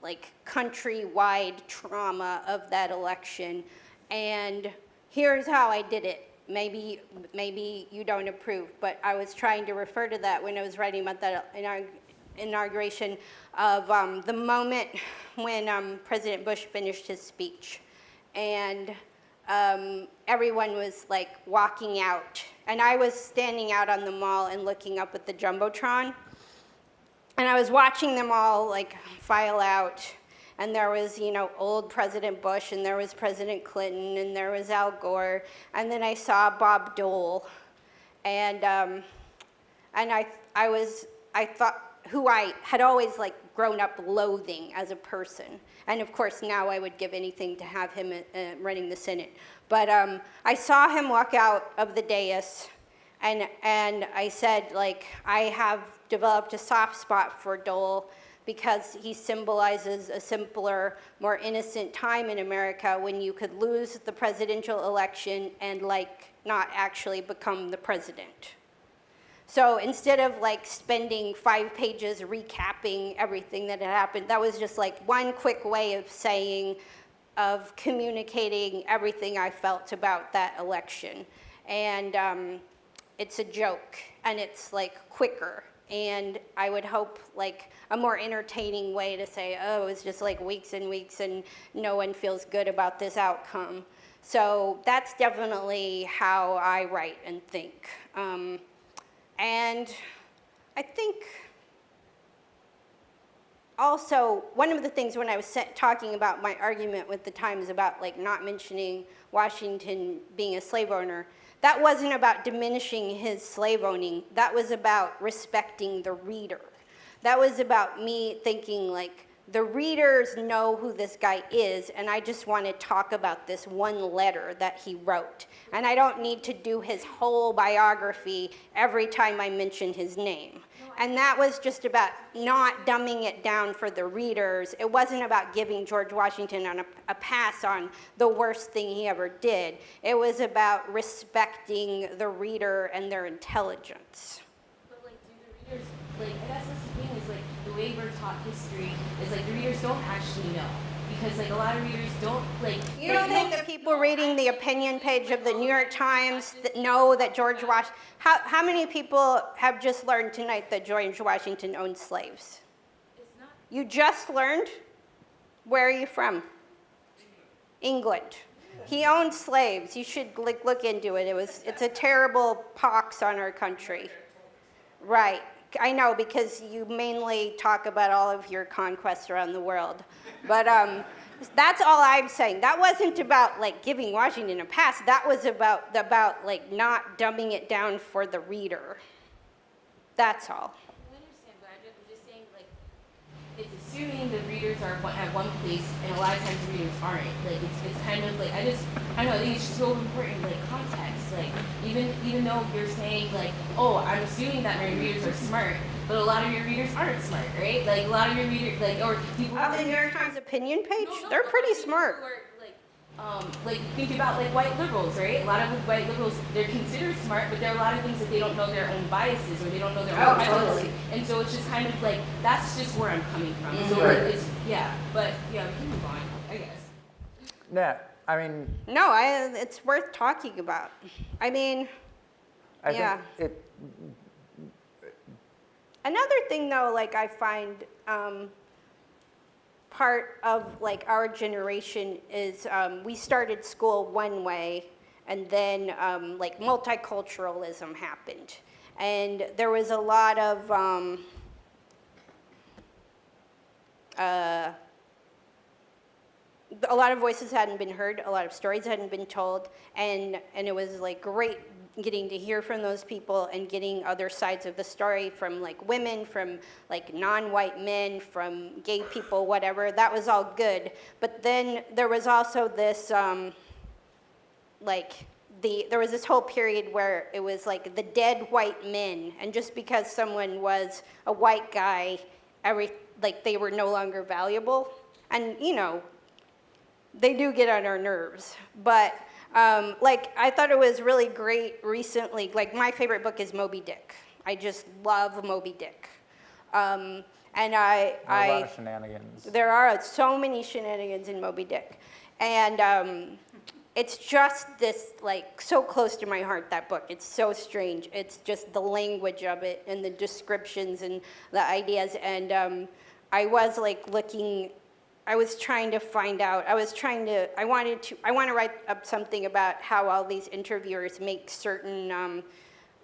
like countrywide trauma of that election. And here's how I did it. Maybe, maybe you don't approve, but I was trying to refer to that when I was writing about that inaug- inauguration of um, the moment when um, President Bush finished his speech. And um, everyone was like walking out. And I was standing out on the mall and looking up at the Jumbotron. And I was watching them all like file out. And there was, you know, old President Bush, and there was President Clinton, and there was Al Gore. And then I saw Bob Dole. And, um, and I, I was, I thought, who I had always like grown up loathing as a person. And of course, now I would give anything to have him uh, running the Senate. But um, I saw him walk out of the dais, and, and I said, like, I have developed a soft spot for Dole because he symbolizes a simpler, more innocent time in America when you could lose the presidential election and, like, not actually become the president. So instead of like spending five pages recapping everything that had happened, that was just like one quick way of saying, of communicating everything I felt about that election. And um, it's a joke and it's like quicker. And I would hope like a more entertaining way to say, oh, it's just like weeks and weeks and no one feels good about this outcome. So that's definitely how I write and think. Um, and I think also one of the things when I was talking about my argument with the Times about like not mentioning Washington being a slave owner, that wasn't about diminishing his slave owning. That was about respecting the reader. That was about me thinking like the readers know who this guy is, and I just want to talk about this one letter that he wrote. And I don't need to do his whole biography every time I mention his name. And that was just about not dumbing it down for the readers. It wasn't about giving George Washington on a, a pass on the worst thing he ever did. It was about respecting the reader and their intelligence. But like, do the readers like? I guess that's the thing is like the way we're taught history is like the readers don't actually know because like a lot of readers don't like. You don't think the people reading the opinion page of the New York Times that know that George Wash, how, how many people have just learned tonight that George Washington owned slaves? You just learned? Where are you from? England. He owned slaves. You should look, look into it. It was, it's a terrible pox on our country. Right. I know because you mainly talk about all of your conquests around the world. But um, that's all I'm saying. That wasn't about like giving Washington a pass. That was about, about like not dumbing it down for the reader. That's all. I understand, but I'm just, I'm just saying, like, it's assuming the readers are at one place, and a lot of times the readers aren't. Like, it's, it's kind of like I just, I don't know. I think it's just so important, like context. Like, even even though you're saying like, oh, I'm assuming that my readers are smart, but a lot of your readers aren't smart, right? Like, a lot of your readers, like, or people. Oh, the New York Times opinion page? No, no, They're pretty smart. Who are, like, um, like think about like white liberals, right? A lot of white liberals, they're considered smart, but there are a lot of things that they don't know their own biases or they don't know their Oh, own prejudices. totally. And so it's just kind of like that's just where I'm coming from. So Right. like, it's yeah, but yeah, we can move on, I guess. Yeah, I mean, No, I, it's worth talking about. I mean, I Yeah. think it, Another thing, though, like I find um, part of like our generation is um, we started school one way and then um, like multiculturalism happened. And there was a lot of, um, uh, a lot of voices hadn't been heard, a lot of stories hadn't been told, and, and it was like great getting to hear from those people and getting other sides of the story from like women, from like non-white men, from gay people, whatever. That was all good. But then there was also this, um, like, the, there was this whole period where it was like the dead white men, and just because someone was a white guy, every, like they were no longer valuable. And you know, they do get on our nerves. But um, like, I thought it was really great recently. Like, my favorite book is Moby Dick. I just love Moby Dick. Um, and I, A I lot of shenanigans. there are so many shenanigans in Moby Dick. And um, it's just this, like, so close to my heart, that book. It's so strange. It's just the language of it and the descriptions and the ideas. And um, I was, like, looking, I was trying to find out, I was trying to, I wanted to, I want to write up something about how all these interviewers make certain, um,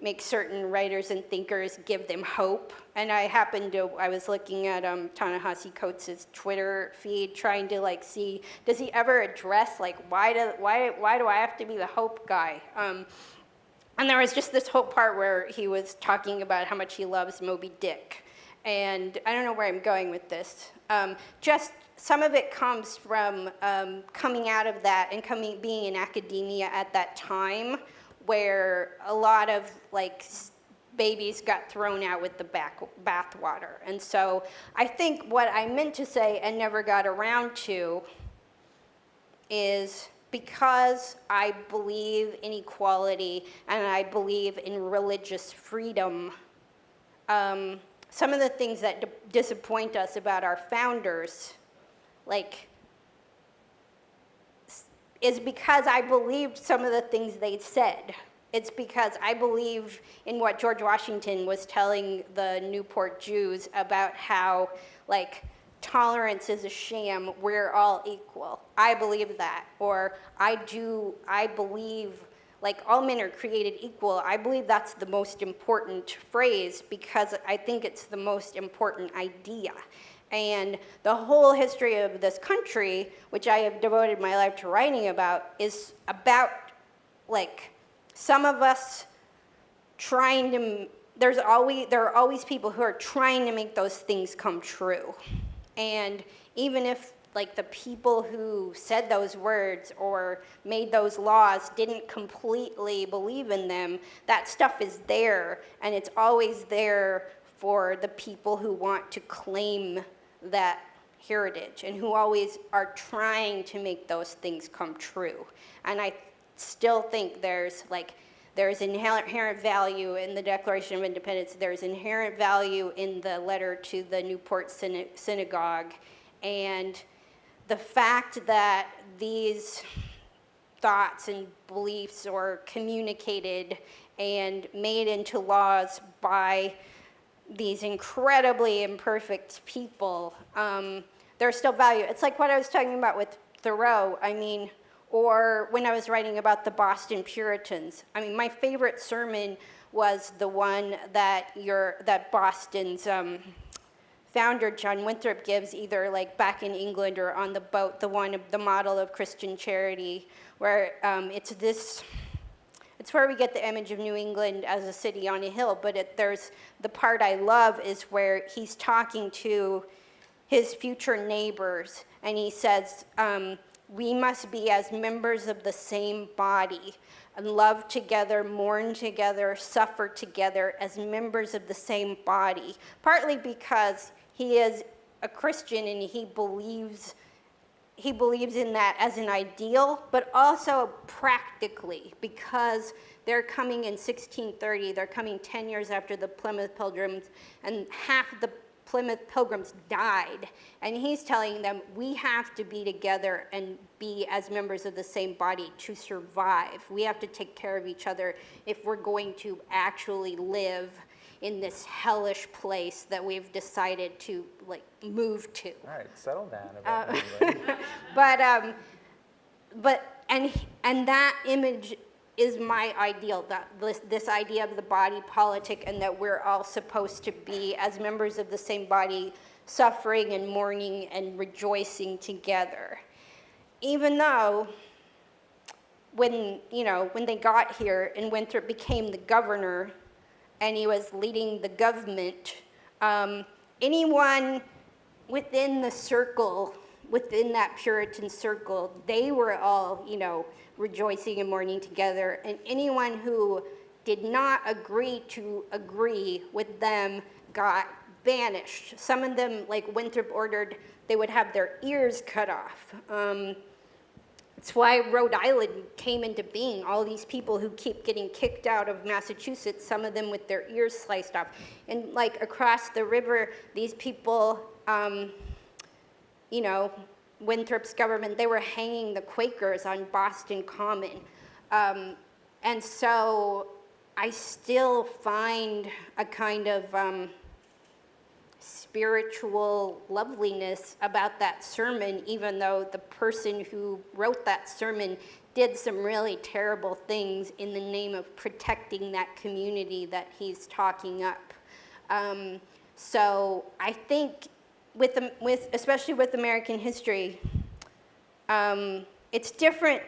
make certain writers and thinkers give them hope. And I happened to, I was looking at um, Ta-Nehisi Coates' Twitter feed, trying to like see, does he ever address like, why do, why, why do I have to be the hope guy? Um, and there was just this whole part where he was talking about how much he loves Moby Dick. And I don't know where I'm going with this. Um, just some of it comes from um, coming out of that and coming, being in academia at that time where a lot of like babies got thrown out with the back, bathwater. And so I think what I meant to say and never got around to is because I believe in equality and I believe in religious freedom, um, some of the things that disappoint us about our founders, like, is because I believed some of the things they said. It's because I believe in what George Washington was telling the Newport Jews about how, like, tolerance is a sham, we're all equal. I believe that. Or I do, I believe, like, all men are created equal. I believe that's the most important phrase because I think it's the most important idea. And the whole history of this country, which I have devoted my life to writing about, is about, like, some of us trying to there's always there are always people who are trying to make those things come true. And even if like the people who said those words or made those laws didn't completely believe in them that stuff is there and it's always there for the people who want to claim that heritage and who always are trying to make those things come true and i still think there's like there's inherent value in the Declaration of Independence. There's inherent value in the letter to the Newport Syna- Synagogue. And the fact that these thoughts and beliefs are communicated and made into laws by these incredibly imperfect people, um, there's still value. It's like what I was talking about with Thoreau. I mean, or when I was writing about the Boston Puritans. I mean, my favorite sermon was the one that your that Boston's um, founder John Winthrop gives, either like back in England or on the boat. The one, the model of Christian charity, where um, it's this. It's where we get the image of New England as a city on a hill. But it, there's the part I love is where he's talking to his future neighbors, and he says. Um, we must be as members of the same body and love together, mourn together, suffer together as members of the same body. Partly because he is a Christian and he believes he believes in that as an ideal, but also practically because they're coming in 1630, they're coming 10 years after the Plymouth Pilgrims, and half the Plymouth Pilgrims died. And he's telling them, we have to be together and be as members of the same body to survive. We have to take care of each other if we're going to actually live in this hellish place that we've decided to like move to. All right, settle down about everybody. But um, but and and that image is my ideal. That this this idea of the body politic and that we're all supposed to be as members of the same body, suffering and mourning and rejoicing together. Even though when you know when they got here and Winthrop became the governor and he was leading the government, um, anyone within the circle, within that Puritan circle, they were all, you know, rejoicing and mourning together. And anyone who did not agree to agree with them got banished. Some of them, like Winthrop ordered, they would have their ears cut off. Um, it's why Rhode Island came into being. All these people who keep getting kicked out of Massachusetts, some of them with their ears sliced off. And like across the river, these people, um, you know, Winthrop's government, they were hanging the Quakers on Boston Common. Um, and so I still find a kind of um, spiritual loveliness about that sermon, even though the person who wrote that sermon did some really terrible things in the name of protecting that community that he's talking up. Um, so I think with, with especially with American history, um, it's different,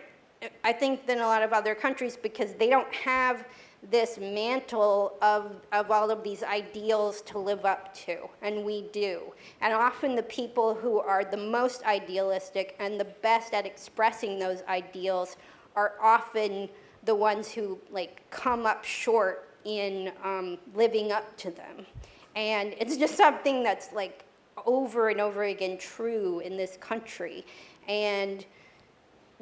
I think, than a lot of other countries because they don't have this mantle of, of all of these ideals to live up to, and we do. And often the people who are the most idealistic and the best at expressing those ideals are often the ones who like come up short in um, living up to them. And it's just something that's like over and over again true in this country. And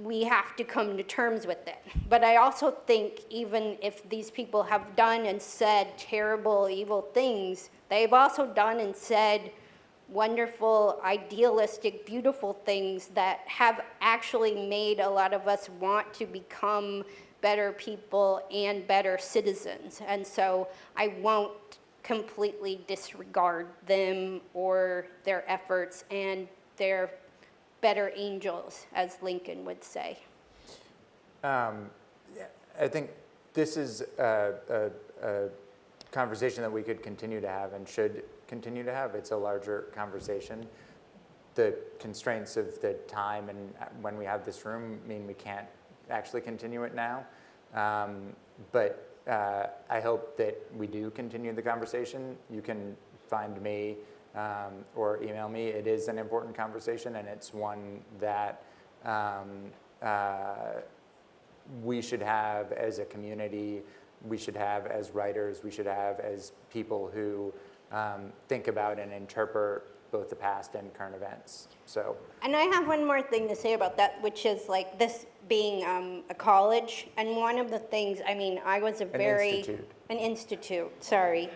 we have to come to terms with it. But I also think even if these people have done and said terrible, evil things, they've also done and said wonderful, idealistic, beautiful things that have actually made a lot of us want to become better people and better citizens. And so I won't completely disregard them or their efforts and their better angels, as Lincoln would say. Um, I think this is a, a, a conversation that we could continue to have and should continue to have. It's a larger conversation. The constraints of the time and when we have this room mean we can't actually continue it now. Um, but uh, I hope that we do continue the conversation. You can find me um, or email me. It is an important conversation, and it's one that um, uh, we should have as a community, we should have as writers, we should have as people who um, think about and interpret both the past and current events. So, And I have one more thing to say about that, which is like this being um, a college. And one of the things, I mean, I was a very. institute. An institute, sorry.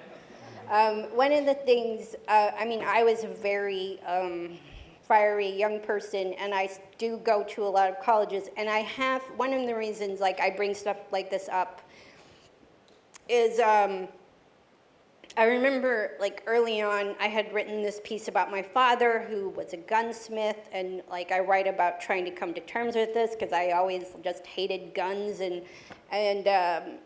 Um, one of the things, uh, I mean, I was a very um, fiery young person, and I do go to a lot of colleges. And I have, one of the reasons, like, I bring stuff like this up is um, I remember, like, early on, I had written this piece about my father, who was a gunsmith, and, like, I write about trying to come to terms with this because I always just hated guns, and, and, um,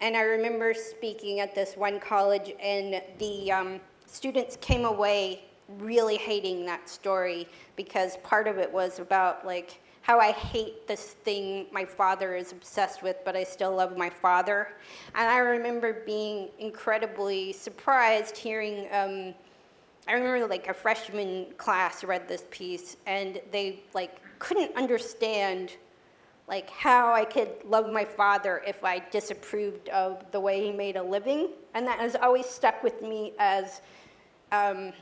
and I remember speaking at this one college, and the um, students came away really hating that story because part of it was about, like, how I hate this thing my father is obsessed with, but I still love my father. And I remember being incredibly surprised hearing, um, I remember like a freshman class read this piece and they like couldn't understand like how I could love my father if I disapproved of the way he made a living. And that has always stuck with me as um,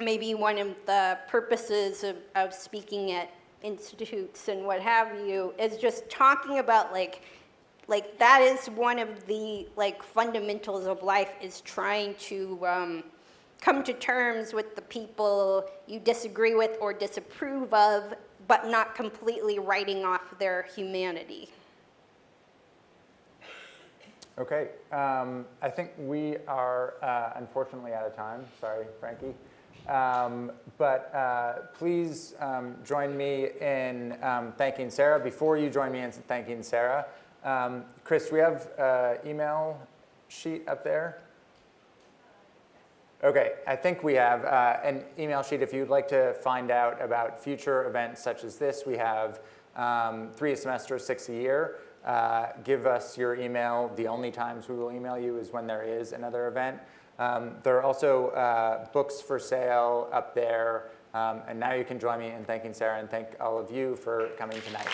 maybe one of the purposes of, of speaking at institutes and what have you is just talking about like like that is one of the like fundamentals of life is trying to um, come to terms with the people you disagree with or disapprove of but not completely writing off their humanity. Okay, um, I think we are uh, unfortunately out of time. Sorry, Frankie. Um, but uh, please um, join me in um, thanking Sarah. Before you join me in thanking Sarah, um, Chris, we have uh, email sheet up there? Okay, I think we have uh, an email sheet. If you'd like to find out about future events such as this, we have um, three a semester, six a year. Uh, give us your email. The only times we will email you is when there is another event. Um, there are also uh, books for sale up there. Um, and now you can join me in thanking Sarah and thank all of you for coming tonight.